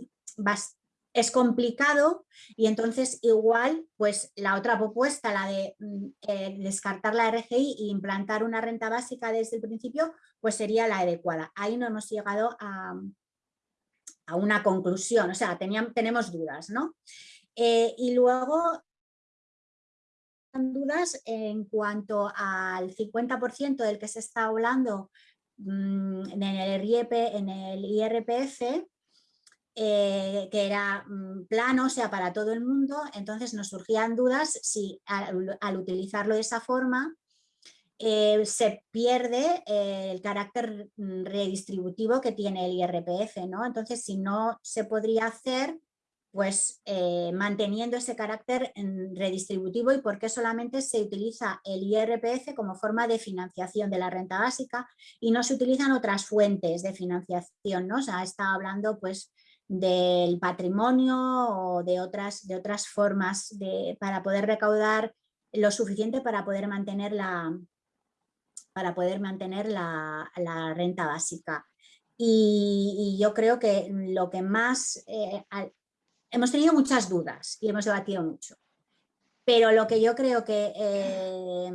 es complicado y entonces igual pues la otra propuesta, la de mm, eh, descartar la RGI e implantar una renta básica desde el principio, pues sería la adecuada. Ahí no hemos llegado a, a una conclusión, o sea, teníamos, tenemos dudas, ¿no? Eh, y luego dudas en cuanto al 50% del que se está hablando mm, en el, IEP, en el IRPF, eh, que era mm, plano, o sea, para todo el mundo, entonces nos surgían dudas si al, utilizarlo de esa forma eh, se pierde eh, el carácter mm, redistributivo que tiene el IRPF. Entonces, si no se podría hacer, pues manteniendo ese carácter mm, redistributivo y por qué solamente se utiliza el IRPF como forma de financiación de la renta básica y no se utilizan otras fuentes de financiación, ¿no? O está hablando pues del patrimonio o de otras, de otras formas de, para poder recaudar lo suficiente para poder mantener la, para poder mantener la, renta básica. Y, yo creo que lo que más... Eh, hemos tenido muchas dudas y hemos debatido mucho, pero lo que yo creo que eh,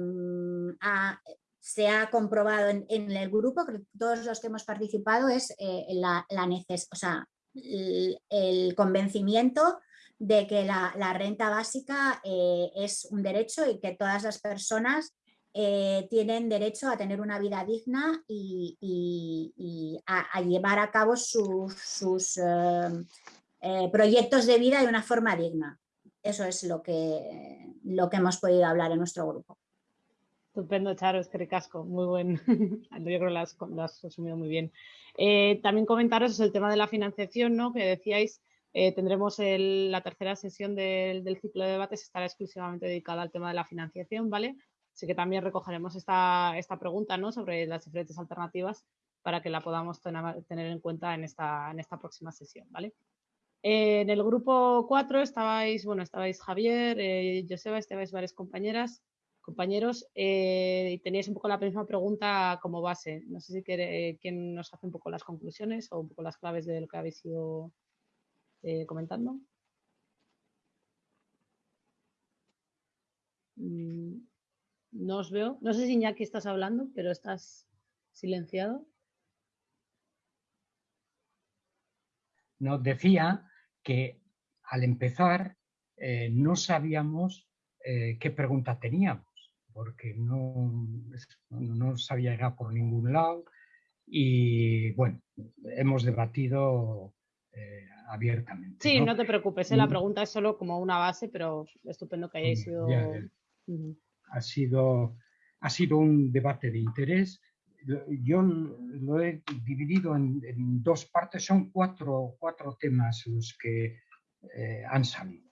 se ha comprobado en, el grupo, todos los que hemos participado, es eh, la, la el convencimiento de que la, renta básica eh, es un derecho y que todas las personas eh, tienen derecho a tener una vida digna y, a, llevar a cabo sus, eh, proyectos de vida de una forma digna. Eso es lo que, lo que hemos podido hablar en nuestro grupo. Estupendo, Charo, es que muy buen. Yo creo que lo has, resumido muy bien. Eh, también comentaros el tema de la financiación, ¿no? Que decíais, eh, tendremos la tercera sesión del, ciclo de debates, estará exclusivamente dedicada al tema de la financiación, ¿vale? Así que también recogeremos esta, esta pregunta, ¿no? Sobre las diferentes alternativas para que la podamos tener, en cuenta en esta, en esta próxima sesión, ¿vale? Eh, en el grupo 4 estabais, bueno, estabais Javier, Joseba, estabais varias compañeras compañeros, eh, teníais un poco la misma pregunta como base. No sé si quiere, quién nos hace un poco las conclusiones o un poco las claves de lo que habéis ido eh, comentando. Mm, no os veo. No sé si Iñaki estás hablando, pero estás silenciado. Nos decía que al empezar eh, no sabíamos qué pregunta teníamos porque no, no sabía llegar por ningún lado y bueno, hemos debatido eh, abiertamente. Sí, ¿no? te preocupes, ¿eh? la pregunta es solo como una base, pero estupendo que hayáis sido... ha sido... Ha sido un debate de interés. Yo lo he dividido en, dos partes, son cuatro, cuatro temas los que eh, han salido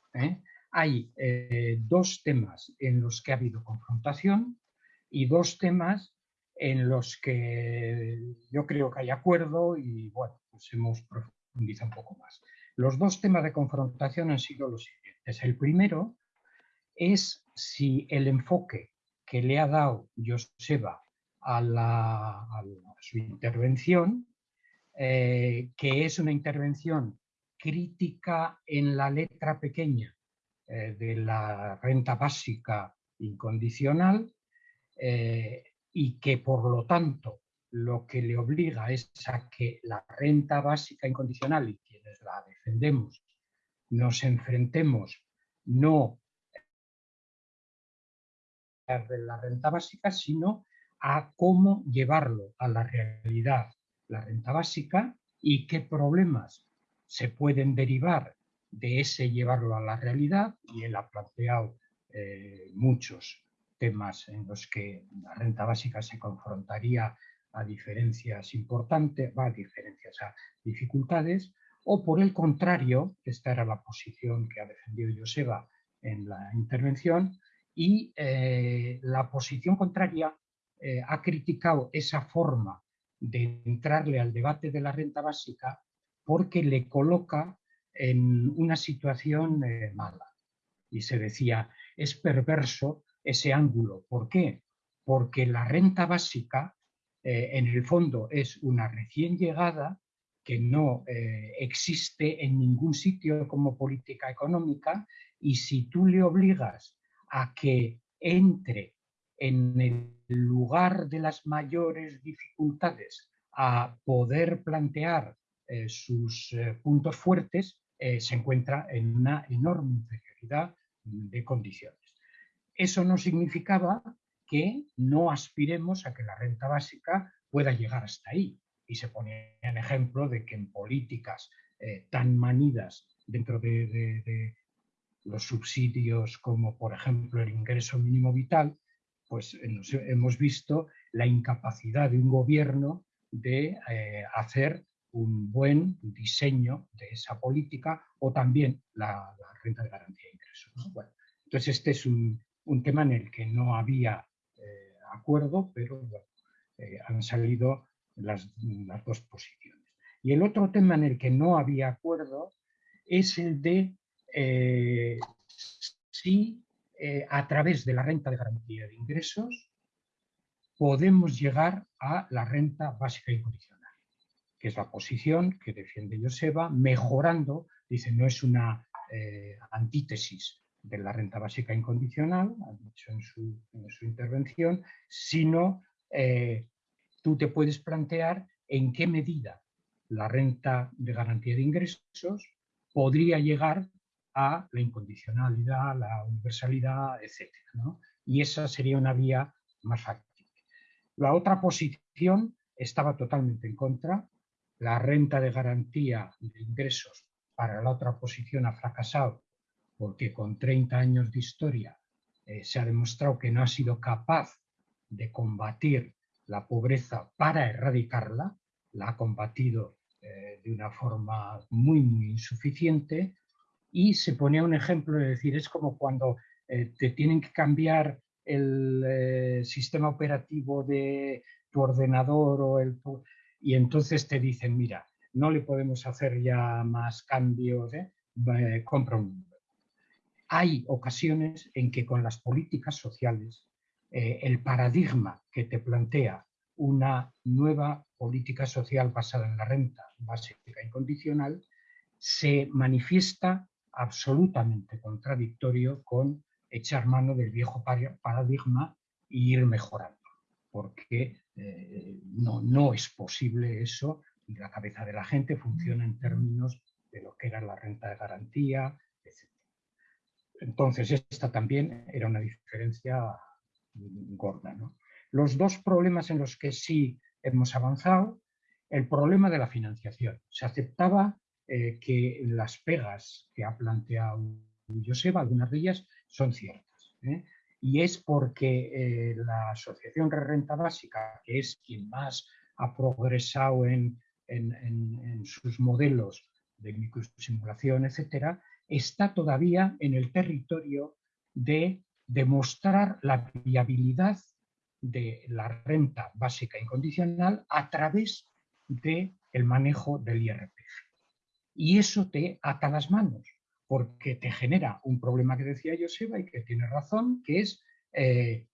hay eh, dos temas en los que ha habido confrontación y dos temas en los que yo creo que hay acuerdo y bueno, pues hemos profundizado un poco más. Los dos temas de confrontación han sido los siguientes. El primero es si el enfoque que le ha dado Joseba a, su intervención, eh, que es una intervención crítica en la letra pequeña eh, de la renta básica incondicional eh, y que por lo tanto lo que le obliga es a que la renta básica incondicional y quienes la defendemos nos enfrentemos no de la renta básica, sino a cómo llevarlo a la realidad, la renta básica, y qué problemas se pueden derivar de ese llevarlo a la realidad y él ha planteado eh, muchos temas en los que la renta básica se confrontaría a diferencias importantes, a diferencias, a dificultades, o por el contrario, esta era la posición que ha defendido Joseba en la intervención, y eh, la posición contraria eh, ha criticado esa forma de entrarle al debate de la renta básica porque le coloca en una situación eh, mala. Y se decía, es perverso ese ángulo. ¿Por qué? Porque la renta básica, en el fondo, es una recién llegada que no existe en ningún sitio como política económica y si tú le obligas a que entre en el lugar de las mayores dificultades a poder plantear eh, sus eh, puntos fuertes, eh, se encuentra en una enorme inferioridad de condiciones. Eso no significaba que no aspiremos a que la renta básica pueda llegar hasta ahí. Y se ponía en ejemplo de que en políticas tan manidas dentro de los subsidios como por ejemplo el ingreso mínimo vital, pues hemos visto la incapacidad de un gobierno de eh, hacer un buen diseño de esa política o también la, renta de garantía de ingresos. Bueno, entonces este es un, tema en el que no había eh, acuerdo, pero eh, han salido las, las, dos posiciones. Y el otro tema en el que no había acuerdo es el de si eh, a través de la renta de garantía de ingresos podemos llegar a la renta básica incondicional, que es la posición que defiende Joseba, mejorando, dice, no es una eh, antítesis de la renta básica incondicional, ha dicho en su, intervención, sino eh, tú te puedes plantear en qué medida la renta de garantía de ingresos podría llegar a la incondicionalidad, la universalidad, etc. Y esa sería una vía más factible. La otra posición estaba totalmente en contra. La renta de garantía de ingresos para la otra posición ha fracasado porque con 30 años de historia eh, se ha demostrado que no ha sido capaz de combatir la pobreza para erradicarla, la ha combatido eh, de una forma muy, muy insuficiente y se ponía un ejemplo de decir, es como cuando eh, te tienen que cambiar el eh, sistema operativo de tu ordenador o el, y entonces te dicen, mira, no le podemos hacer ya más cambios, ¿eh? compra un Hay ocasiones en que con las políticas sociales el paradigma que te plantea una nueva política social basada en la renta básica incondicional se manifiesta absolutamente contradictorio con echar mano del viejo paradigma e ir mejorando, porque eh, no, no es posible eso y la cabeza de la gente funciona en términos de lo que era la renta de garantía, etc. Entonces, esta también era una diferencia gorda. Los dos problemas en los que sí hemos avanzado, el problema de la financiación. Se aceptaba eh, que las pegas que ha planteado Joseba, algunas de ellas son ciertas. ¿eh? Y es porque eh, la Asociación de Renta Básica, que es quien más ha progresado en, en sus modelos de microsimulación, etcétera, está todavía en el territorio de demostrar la viabilidad de la renta básica incondicional a través del el manejo del IRPF y eso te ata las manos, porque te genera un problema que decía Joseba y que tiene razón, que es eh,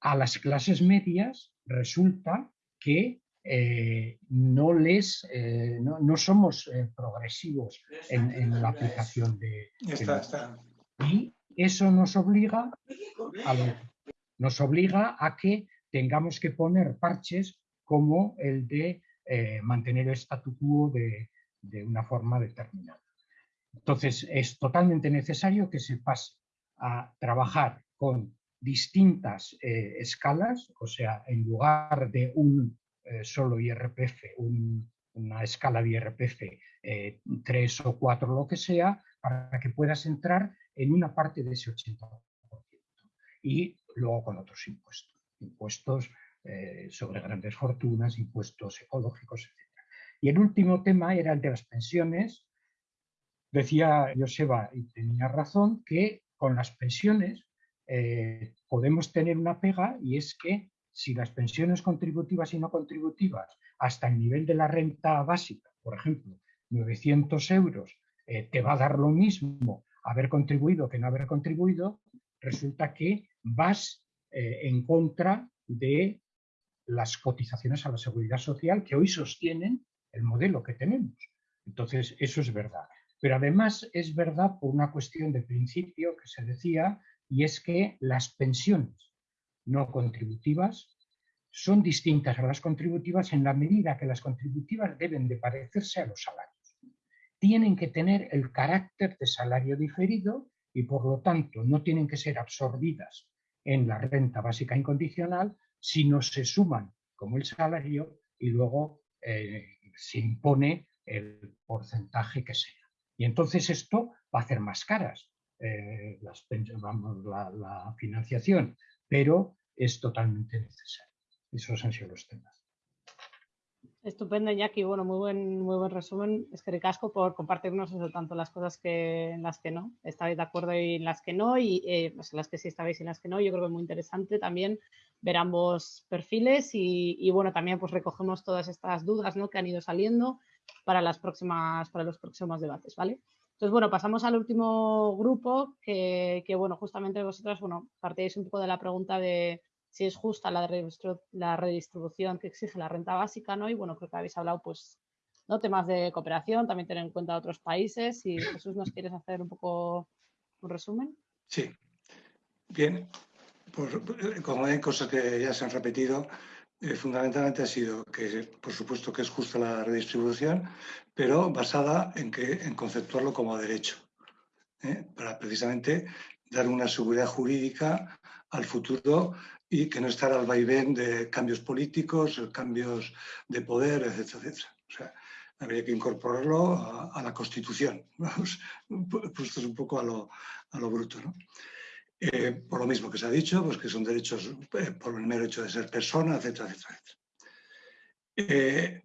a las clases medias resulta que eh, no les eh, no, somos progresivos en, la aplicación de, y eso nos obliga a nos obliga a que tengamos que poner parches como el de mantener el statu quo de, de una forma determinada. Entonces, es totalmente necesario que se pase a trabajar con distintas eh, escalas, o sea, en lugar de un eh, solo IRPF, una escala de IRPF, eh, tres o cuatro, lo que sea, para que puedas entrar en una parte de ese 80%. Y luego con otros impuestos, impuestos sobre grandes fortunas, impuestos ecológicos, etc. Y el último tema era el de las pensiones. Decía Joseba, y tenía razón, que con las pensiones eh, podemos tener una pega y es que si las pensiones contributivas y no contributivas hasta el nivel de la renta básica, por ejemplo, 900 euros, eh, te va a dar lo mismo haber contribuido que no haber contribuido, resulta que vas eh, en contra de las cotizaciones a la seguridad social que hoy sostienen el modelo que tenemos. Entonces, eso es verdad. Pero además es verdad por una cuestión de principio que se decía, y es que las pensiones no contributivas son distintas a las contributivas en la medida que las contributivas deben de parecerse a los salarios. Tienen que tener el carácter de salario diferido y por lo tanto no tienen que ser absorbidas en la renta básica incondicional, sino se suman como el salario y luego eh, se impone el porcentaje que sea. Y entonces esto va a hacer más caras eh, las, la, la financiación, pero es totalmente necesario. Esos han sido los temas. Estupendo, Iñaki. Bueno, muy buen, muy buen resumen. Es que ricasco por compartirnos eso, tanto las cosas que en las que no estabais de acuerdo y en las que no, y eh, pues en las que sí estabais y en las que no. Yo creo que es muy interesante también ver ambos perfiles y, bueno, también pues recogemos todas estas dudas ¿no? que han ido saliendo para las próximas, para los próximos debates, ¿vale? Entonces, bueno, pasamos al último grupo que, que bueno, justamente vosotras, bueno, partíais un poco de la pregunta de si es justa la, redistribución que exige la renta básica, ¿no? Y bueno, creo que habéis hablado, pues, ¿no? Temas de cooperación, también tener en cuenta otros países. Y Jesús, ¿nos quieres hacer un poco un resumen? Sí. Bien, como hay cosas que ya se han repetido, eh, fundamentalmente ha sido que, por supuesto, que es justa la redistribución, pero basada en, que, en conceptuarlo como derecho, ¿eh? para precisamente dar una seguridad jurídica al futuro y que no estar al vaivén de cambios políticos, cambios de poder, etcétera, etcétera. O sea, habría que incorporarlo a, la Constitución, vamos, puesto un poco a lo, a lo bruto. ¿no? Eh, por lo mismo que se ha dicho, pues que son derechos eh, por el mero hecho de ser persona, etcétera, etcétera. etcétera. Eh,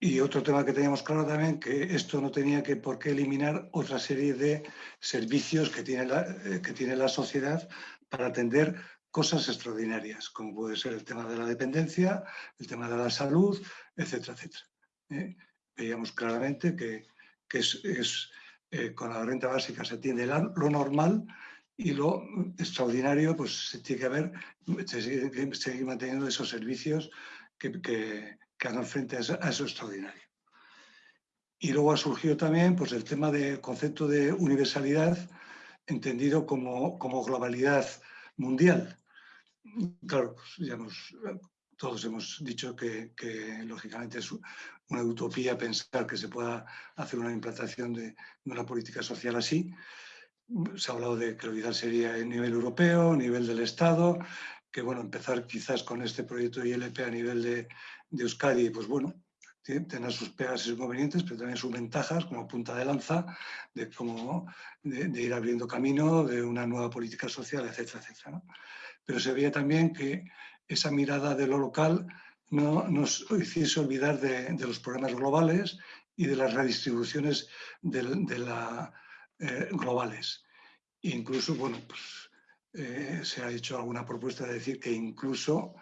y otro tema que teníamos claro también, que esto no tenía que por qué eliminar otra serie de servicios que tiene la, que tiene la sociedad para atender cosas extraordinarias, como puede ser el tema de la dependencia, el tema de la salud, etcétera, etcétera. ¿eh? Veíamos claramente que, eh, con la renta básica se atiende lo normal y lo extraordinario, pues se tiene que haber, se sigue, manteniendo esos servicios que, hagan frente a eso, extraordinario. Y luego ha surgido también pues, el tema del concepto de universalidad, entendido como globalidad mundial. Claro, ya todos hemos dicho que, lógicamente es una utopía pensar que se pueda hacer una implantación de, una política social así. Se ha hablado de que lo ideal sería a nivel europeo, a nivel del Estado, que bueno, empezar quizás con este proyecto ILP a nivel de, de Euskadi, pues bueno, tener sus pegas y sus inconvenientes, pero también sus ventajas como punta de lanza de, cómo, de, ir abriendo camino de una nueva política social, etcétera, etcétera. Pero se veía también que esa mirada de lo local no nos hiciese olvidar de, los problemas globales y de las redistribuciones eh, globales. E incluso, bueno, pues eh, se ha hecho alguna propuesta de decir que incluso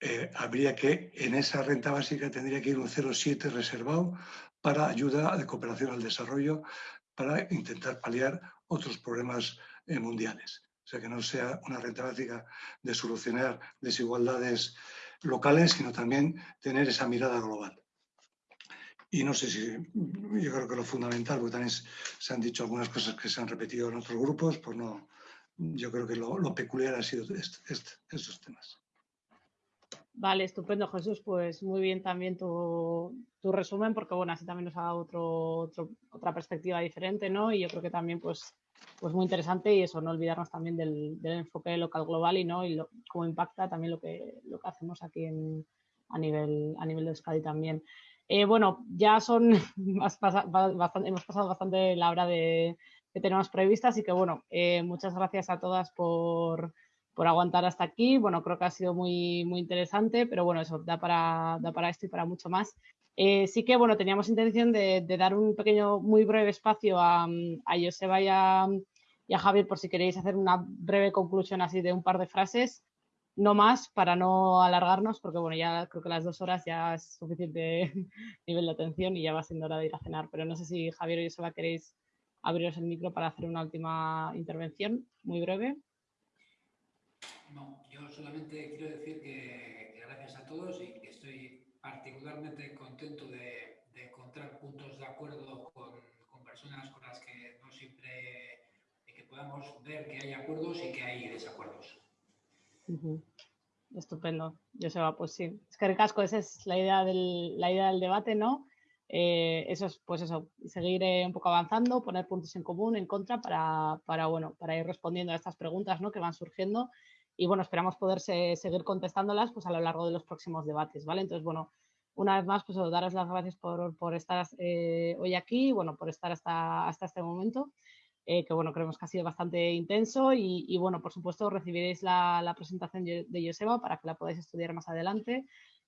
eh, habría que, en esa renta básica tendría que ir un 0,7 reservado para ayuda de cooperación al desarrollo, para intentar paliar otros problemas mundiales. O sea, que no sea una renta básica de solucionar desigualdades locales, sino también tener esa mirada global. Y no sé si, yo creo que lo fundamental, porque también se han dicho algunas cosas que se han repetido en otros grupos, pues no, yo creo que lo, peculiar ha sido estos temas. Vale, estupendo Jesús, pues muy bien también tu, resumen, porque bueno, así también nos ha dado otra perspectiva diferente, ¿no? Y yo creo que también pues, pues muy interesante y eso, no olvidarnos también del, enfoque local global y no y cómo impacta también lo que, lo que hacemos aquí en, a, nivel, a nivel de Euskadi también. Eh, bueno, ya son, hemos pasado bastante la hora de, que tenemos prevista, así que bueno, eh, muchas gracias a todas por por aguantar hasta aquí. Bueno, creo que ha sido muy, muy interesante, pero bueno, eso da para, da para esto y para mucho más. Eh, sí que, bueno, teníamos intención de, dar un pequeño, muy breve espacio a, a Joseba y a, y a Javier por si queréis hacer una breve conclusión así de un par de frases no más para no alargarnos, porque bueno, ya creo que las dos horas ya es suficiente nivel de atención y ya va siendo hora de ir a cenar. Pero no sé si Javier o Joseba queréis abriros el micro para hacer una última intervención muy breve. No, yo solamente quiero decir que, gracias a todos y que estoy particularmente contento de, encontrar puntos de acuerdo con, personas con las que no siempre que podamos ver que hay acuerdos y que hay desacuerdos. Estupendo, Joseba, pues sí. Es que recasco, esa es la idea del, la idea del debate, ¿no? Eh, eso es, pues eso, seguir eh, un poco avanzando, poner puntos en común, en contra, para, para, bueno, para ir respondiendo a estas preguntas ¿no? que van surgiendo. Y bueno, esperamos poder seguir contestándolas pues, a lo largo de los próximos debates, ¿vale? Entonces, bueno, una vez más, pues daros las gracias por, por estar eh, hoy aquí, bueno, por estar hasta, hasta este momento. Eh, que bueno, creemos que ha sido bastante intenso y, bueno, por supuesto recibiréis la, presentación de Joseba para que la podáis estudiar más adelante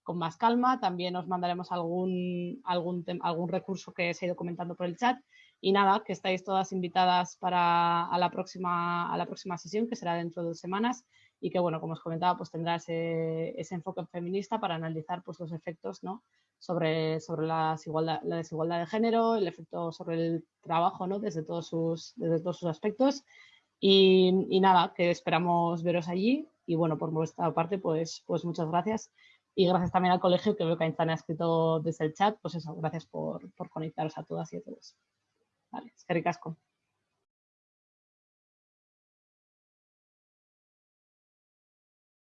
con más calma. También os mandaremos algún, algún, algún recurso que se ha ido comentando por el chat. Y nada, que estáis todas invitadas para a la, próxima, a la próxima sesión, que será dentro de dos semanas, y que, bueno, como os comentaba, pues tendrá ese, ese enfoque feminista para analizar pues, los efectos ¿no? sobre, sobre la, desigualdad, la desigualdad de género, el efecto sobre el trabajo ¿no? desde, todos sus, desde todos sus aspectos. Y, y, nada, que esperamos veros allí. Y bueno, por nuestra parte, pues, pues muchas gracias. Y gracias también al colegio, que veo que Aintana ha escrito desde el chat. Pues eso, gracias por, por conectaros a todas y a todos. Vale, es que ricasco.